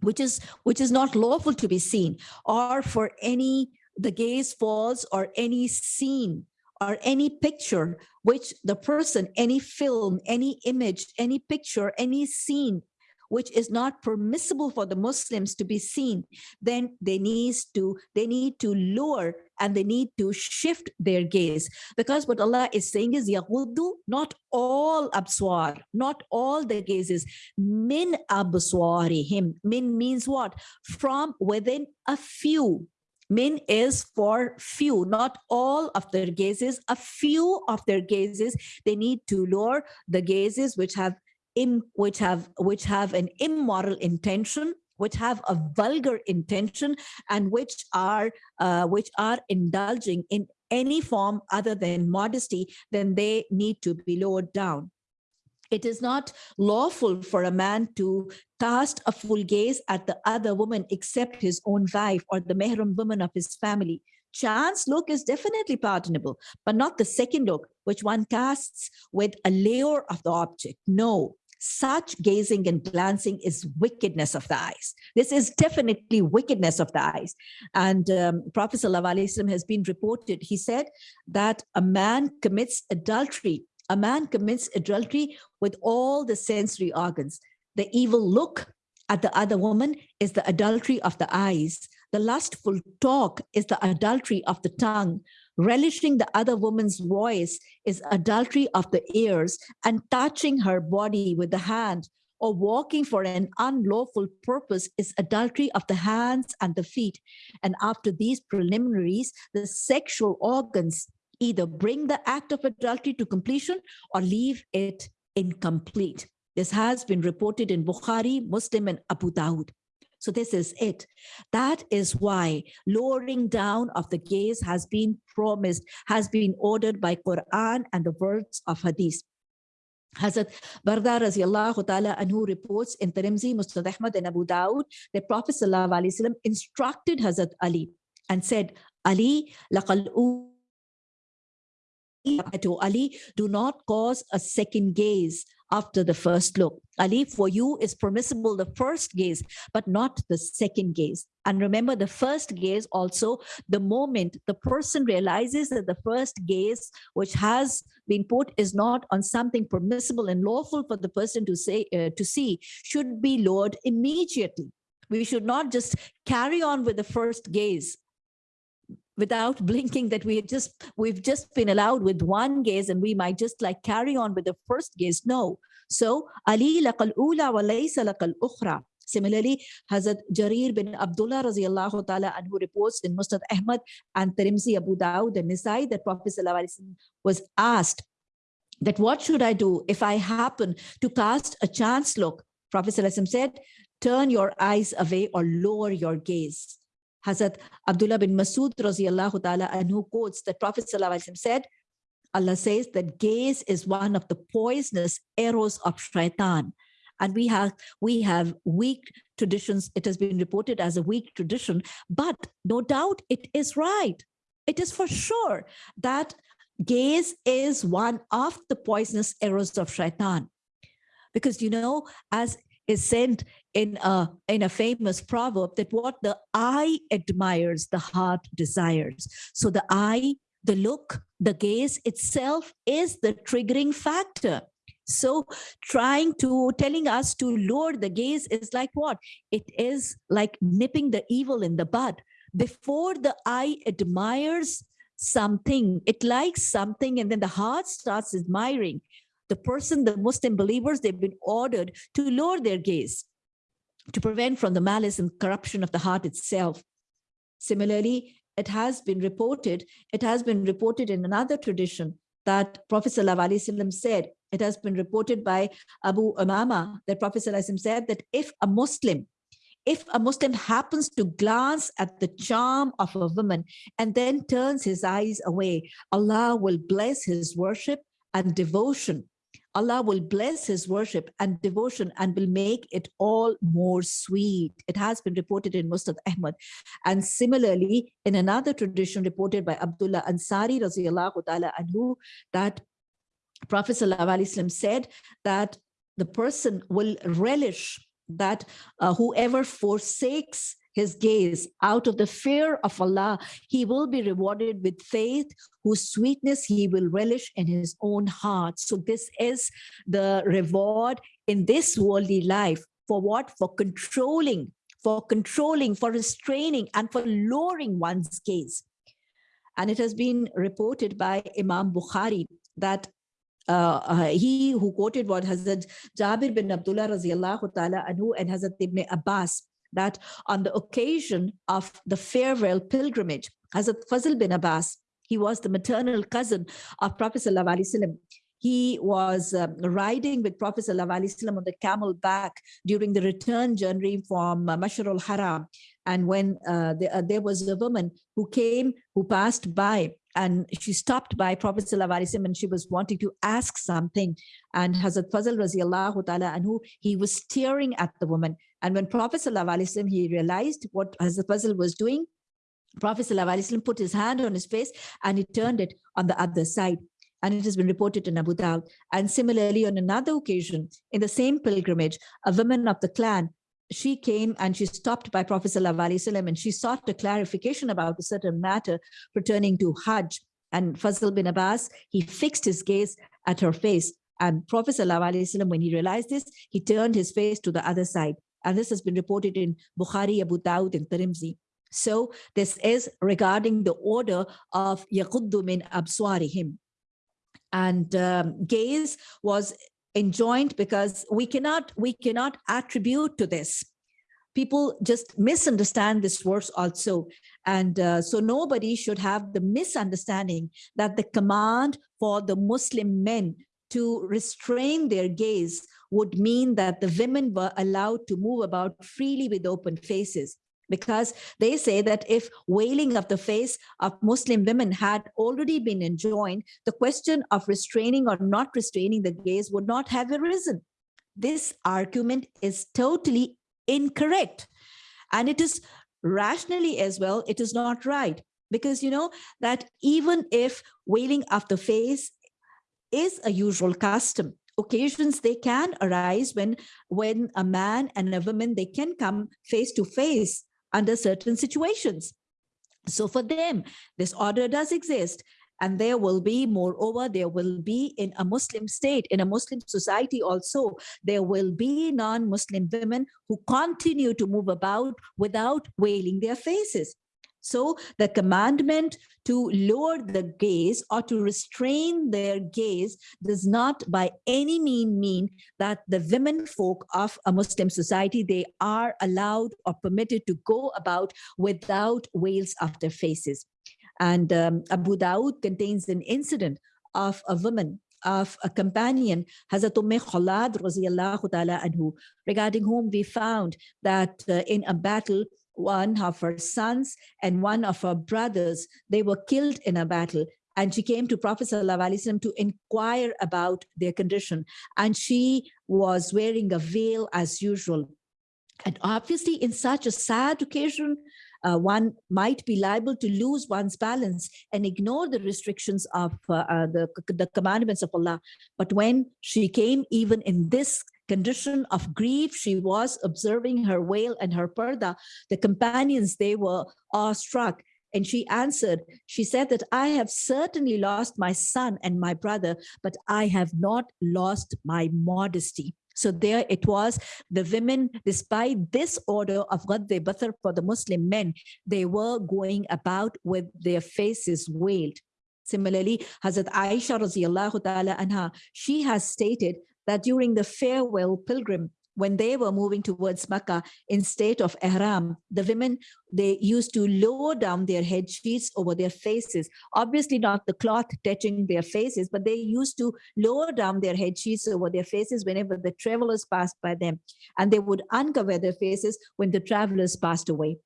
which is which is not lawful to be seen, or for any the gaze falls or any scene or any picture which the person, any film, any image, any picture, any scene which is not permissible for the Muslims to be seen, then they need to they need to lower and they need to shift their gaze. Because what Allah is saying is yaghuddu, not all abswar, not all the gazes, min abswarihim. Min means what? From within a few Min is for few, not all of their gazes, a few of their gazes. They need to lower the gazes which have in which have which have an immoral intention which have a vulgar intention and which are uh, which are indulging in any form other than modesty then they need to be lowered down it is not lawful for a man to cast a full gaze at the other woman except his own wife or the mehram woman of his family. Chance look is definitely pardonable, but not the second look, which one casts with a layer of the object. No, such gazing and glancing is wickedness of the eyes. This is definitely wickedness of the eyes. And um, Prophet ﷺ has been reported, he said that a man commits adultery a man commits adultery with all the sensory organs. The evil look at the other woman is the adultery of the eyes. The lustful talk is the adultery of the tongue. Relishing the other woman's voice is adultery of the ears and touching her body with the hand or walking for an unlawful purpose is adultery of the hands and the feet. And after these preliminaries, the sexual organs either bring the act of adultery to completion or leave it incomplete. This has been reported in Bukhari, Muslim, and Abu Dawud. So this is it. That is why lowering down of the gaze has been promised, has been ordered by Quran and the words of Hadith. Hazrat Barda radiallahu ta'ala anhu reports in Tirmidhi, Musnad Ahmad and Abu Dawud that Prophet sallallahu instructed Hazrat Ali and said, Ali, laqal to Ali, do not cause a second gaze after the first look. Ali, for you is permissible the first gaze, but not the second gaze. And remember the first gaze also, the moment the person realizes that the first gaze, which has been put is not on something permissible and lawful for the person to say uh, to see, should be lowered immediately. We should not just carry on with the first gaze without blinking that we just we've just been allowed with one gaze and we might just like carry on with the first gaze no so ali laqal ula wa laysa laqal ukhra Similarly, Hazrat Jarir bin Abdullah radiallahu ta'ala anhu reports in Musnad Ahmad and Tirmidhi Abu Dawud and Nisai that Prophet was asked that what should I do if I happen to cast a chance look? Prophet said, turn your eyes away or lower your gaze. Hazrat Abdullah bin Masud radiallahu ta'ala anhu quotes that Prophet said, Allah says that gaze is one of the poisonous arrows of shaitan. And we have we have weak traditions. It has been reported as a weak tradition, but no doubt it is right. It is for sure that gaze is one of the poisonous arrows of shaitan. Because you know, as is said in a in a famous proverb that what the eye admires the heart desires so the eye the look the gaze itself is the triggering factor So trying to, telling us to lower the gaze is like what? It is like nipping the evil in the bud. Before the eye admires something, it likes something, and then the heart starts admiring. The person, the Muslim believers, they've been ordered to lower their gaze to prevent from the malice and corruption of the heart itself. Similarly, it has been reported, it has been reported in another tradition that Prophet ﷺ said, it has been reported by Abu Umama that Prophet ﷺ said that if a Muslim, if a Muslim happens to glance at the charm of a woman and then turns his eyes away, Allah will bless his worship and devotion Allah will bless his worship and devotion and will make it all more sweet. It has been reported in Musnad Ahmad. And similarly, in another tradition reported by Abdullah Ansari radiallahu ta'ala anhu, that Prophet ﷺ said that the person will relish that uh, whoever forsakes his gaze out of the fear of Allah, he will be rewarded with faith whose sweetness he will relish in his own heart. So this is the reward in this worldly life for what? For controlling, for controlling, for restraining and for lowering one's gaze. And it has been reported by Imam Bukhari that uh, uh, he who quoted what Hazrat Jabir bin Abdullah radiallahu ta'ala anhu and Hazrat Ibn Abbas that on the occasion of the farewell pilgrimage, Hazrat Fazl bin Abbas, he was the maternal cousin of Prophet Sallallahu he was uh, riding with Prophet ﷺ on the camel back during the return journey from uh, Mashar al-Haram. And when uh, the, uh, there was a woman who came, who passed by, and she stopped by Prophet ﷺ and she was wanting to ask something. And Hazrat Fazl radiallahu ta'ala anhu, he was staring at the woman. And when Prophet ﷺ, he realized what Hazrat Fazl was doing, Prophet ﷺ put his hand on his face and he turned it on the other side. And it has been reported in Abu Dawud. And similarly, on another occasion, in the same pilgrimage, a woman of the clan, she came and she stopped by Prophet ﷺ and she sought a clarification about a certain matter pertaining to Hajj. And Fazl bin Abbas, he fixed his gaze at her face. And Prophet ﷺ, when he realized this, he turned his face to the other side. And this has been reported in Bukhari, Abu Dawud, and Tirmidhi. So this is regarding the order of yaquddu min abswarihim. And um, gaze was enjoined because we cannot we cannot attribute to this people just misunderstand this verse also and uh, so nobody should have the misunderstanding that the command for the muslim men to restrain their gaze would mean that the women were allowed to move about freely with open faces because they say that if veiling of the face of Muslim women had already been enjoined, the question of restraining or not restraining the gaze would not have arisen. This argument is totally incorrect. And it is rationally as well, it is not right. Because you know that even if veiling of the face is a usual custom, occasions they can arise when when a man and a woman they can come face to face under certain situations. So for them this order does exist and there will be moreover there will be in a muslim state in a muslim society also there will be non-muslim women who continue to move about without veiling their faces so the commandment to lower the gaze or to restrain their gaze does not by any mean mean that the women folk of a Muslim society, they are allowed or permitted to go about without veils of their faces. And um, Abu Dawud contains an incident of a woman of a companion, Hazrat Umm Khalad anhu, regarding whom we found that uh, in a battle, one of her sons and one of her brothers, they were killed in a battle. And she came to Prophet ﷺ to inquire about their condition. And she was wearing a veil as usual. And obviously, in such a sad occasion, uh, one might be liable to lose one's balance and ignore the restrictions of uh, uh, the, the commandments of Allah. But when she came even in this condition of grief. She was observing her veil and her parda. The companions, they were awestruck And she answered, she said that I have certainly lost my son and my brother, but I have not lost my modesty. So there it was, the women, despite this order of God Ghadde Bathar for the Muslim men, they were going about with their faces veiled. Similarly, Hazrat Aisha radiallahu anha, she has stated that during the farewell pilgrim, when they were moving towards Makkah in state of ihram, the women, they used to lower down their head sheets over their faces. Obviously not the cloth touching their faces, but they used to lower down their head sheets over their faces whenever the travelers passed by them. And they would uncover their faces when the travelers passed away.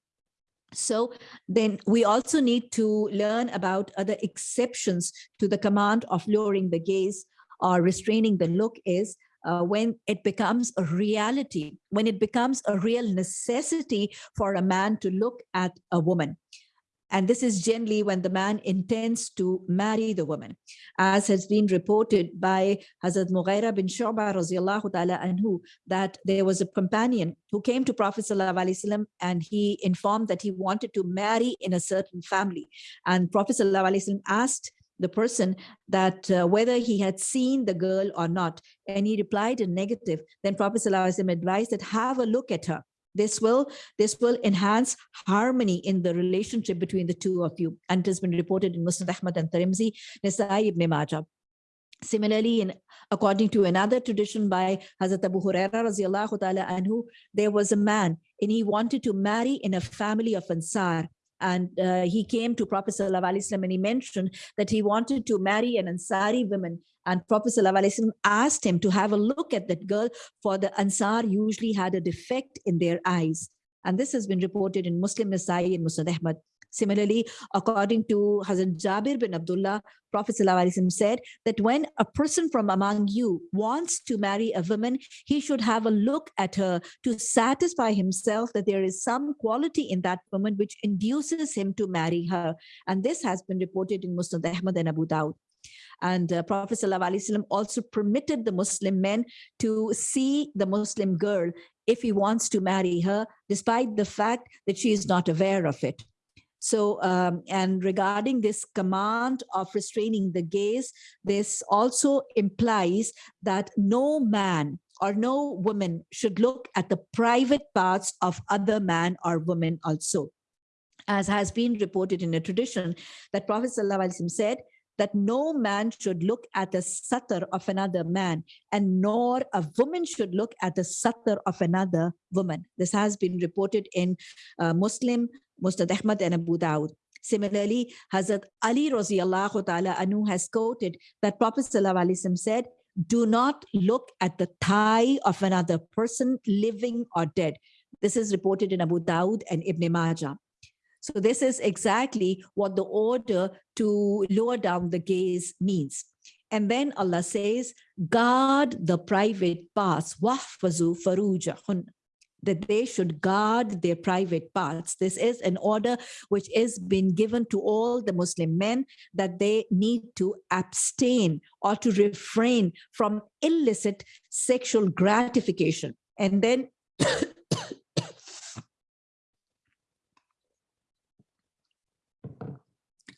So then we also need to learn about other exceptions to the command of lowering the gaze or restraining the look is uh, when it becomes a reality, when it becomes a real necessity for a man to look at a woman. And this is generally when the man intends to marry the woman, as has been reported by Hazrat Mughira bin Shu'bah anhu, that there was a companion who came to Prophet sallallahu and he informed that he wanted to marry in a certain family. And Prophet sallallahu asked the person that uh, whether he had seen the girl or not. And he replied in negative. Then Prophet ﷺ advised that have a look at her. This will, this will enhance harmony in the relationship between the two of you. And it has been reported in Muslim Ahmad and Tirmidhi, Nasai ibn Majah. Similarly, in, according to another tradition by Hazrat Abu Huraira anhu, there was a man and he wanted to marry in a family of Ansar and uh, he came to Prophet Sallallahu and he mentioned that he wanted to marry an Ansari woman and Prophet Sallallahu asked him to have a look at that girl for the Ansar usually had a defect in their eyes. And this has been reported in Muslim Nasai and Musnad Ahmad. Similarly, according to Hazrat Jabir bin Abdullah, Prophet ﷺ said that when a person from among you wants to marry a woman, he should have a look at her to satisfy himself that there is some quality in that woman which induces him to marry her. And this has been reported in Musnad Ahmad and Abu Dawud. And uh, Prophet ﷺ also permitted the Muslim men to see the Muslim girl if he wants to marry her, despite the fact that she is not aware of it. So, um, and regarding this command of restraining the gaze, this also implies that no man or no woman should look at the private parts of other man or woman also. As has been reported in a tradition that Prophet said, that no man should look at the satar of another man and nor a woman should look at the satar of another woman. This has been reported in uh, Muslim Musnad Ahmad and Abu Dawud. Similarly, Hazrat Ali radiallahu ta'ala anhu has quoted that Prophet said, do not look at the thigh of another person, living or dead. This is reported in Abu Dawud and Ibn Majah. So this is exactly what the order to lower down the gaze means. And then Allah says, guard the private parts, that they should guard their private parts. This is an order which is been given to all the Muslim men that they need to abstain or to refrain from illicit sexual gratification. And then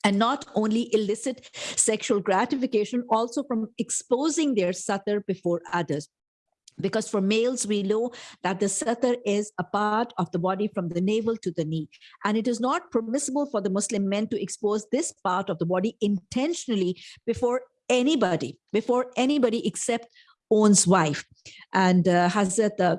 and not only illicit sexual gratification, also from exposing their satar before others because for males we know that the satar is a part of the body from the navel to the knee. And it is not permissible for the muslim men to expose this part of the body intentionally before anybody before anybody except own's wife. And uh, hazrat uh,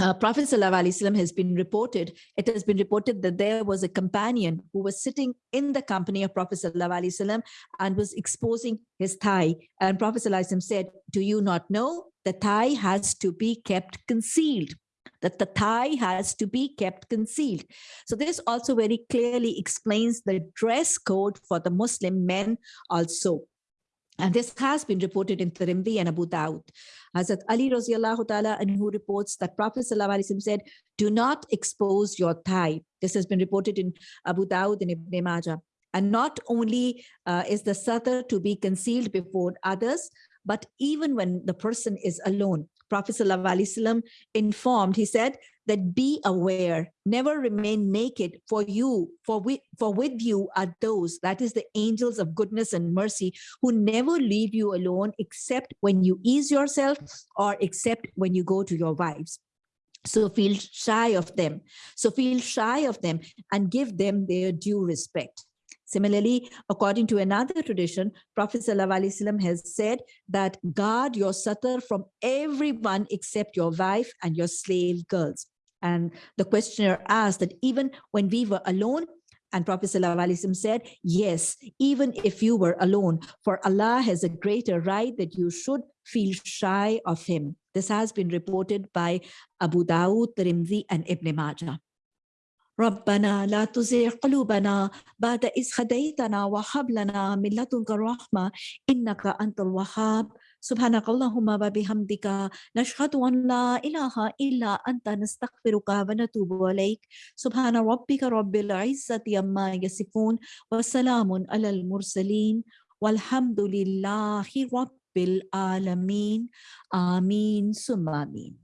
uh, Prophet ﷺ has been reported, it has been reported that there was a companion who was sitting in the company of Prophet ﷺ and was exposing his thigh. And Prophet ﷺ said, do you not know the thigh has to be kept concealed? that the thigh has to be kept concealed. So this also very clearly explains the dress code for the Muslim men also. And this has been reported in Tirmidhi and Abu Dawud. Hazrat Ali radiallahu ta'ala anhu reports that Prophet said, do not expose your thigh. This has been reported in Abu Dawud and Ibn Majah. And not only uh, is the satar to be concealed before others, but even when the person is alone. Prophet ﷺ informed, he said that be aware, never remain naked for you, for we, for with you are those, that is the angels of goodness and mercy, who never leave you alone except when you ease yourself or except when you go to your wives. So feel shy of them. So feel shy of them and give them their due respect. Similarly, according to another tradition, Prophet ﷺ has said that guard your satar from everyone except your wife and your slave girls. And the questioner asked that even when we were alone, and Prophet ﷺ said, yes, even if you were alone, for Allah has a greater right that you should feel shy of him. This has been reported by Abu Dawud, Tirmidhi, and Ibn Majah. ربنا لا تزغ قلوبنا بعد إذ هديتنا وهب لنا من لدنك الرحمة إنك أنت الوهاب سبحانك اللهم وبحمدك نشهد أن لا إله إلا أنت نستغفرك ونتوب إليك. سبحان ربك رب العزة عما يصفون وسلام على المرسلين والحمد لله رب العالمين. آمين ثم آمين.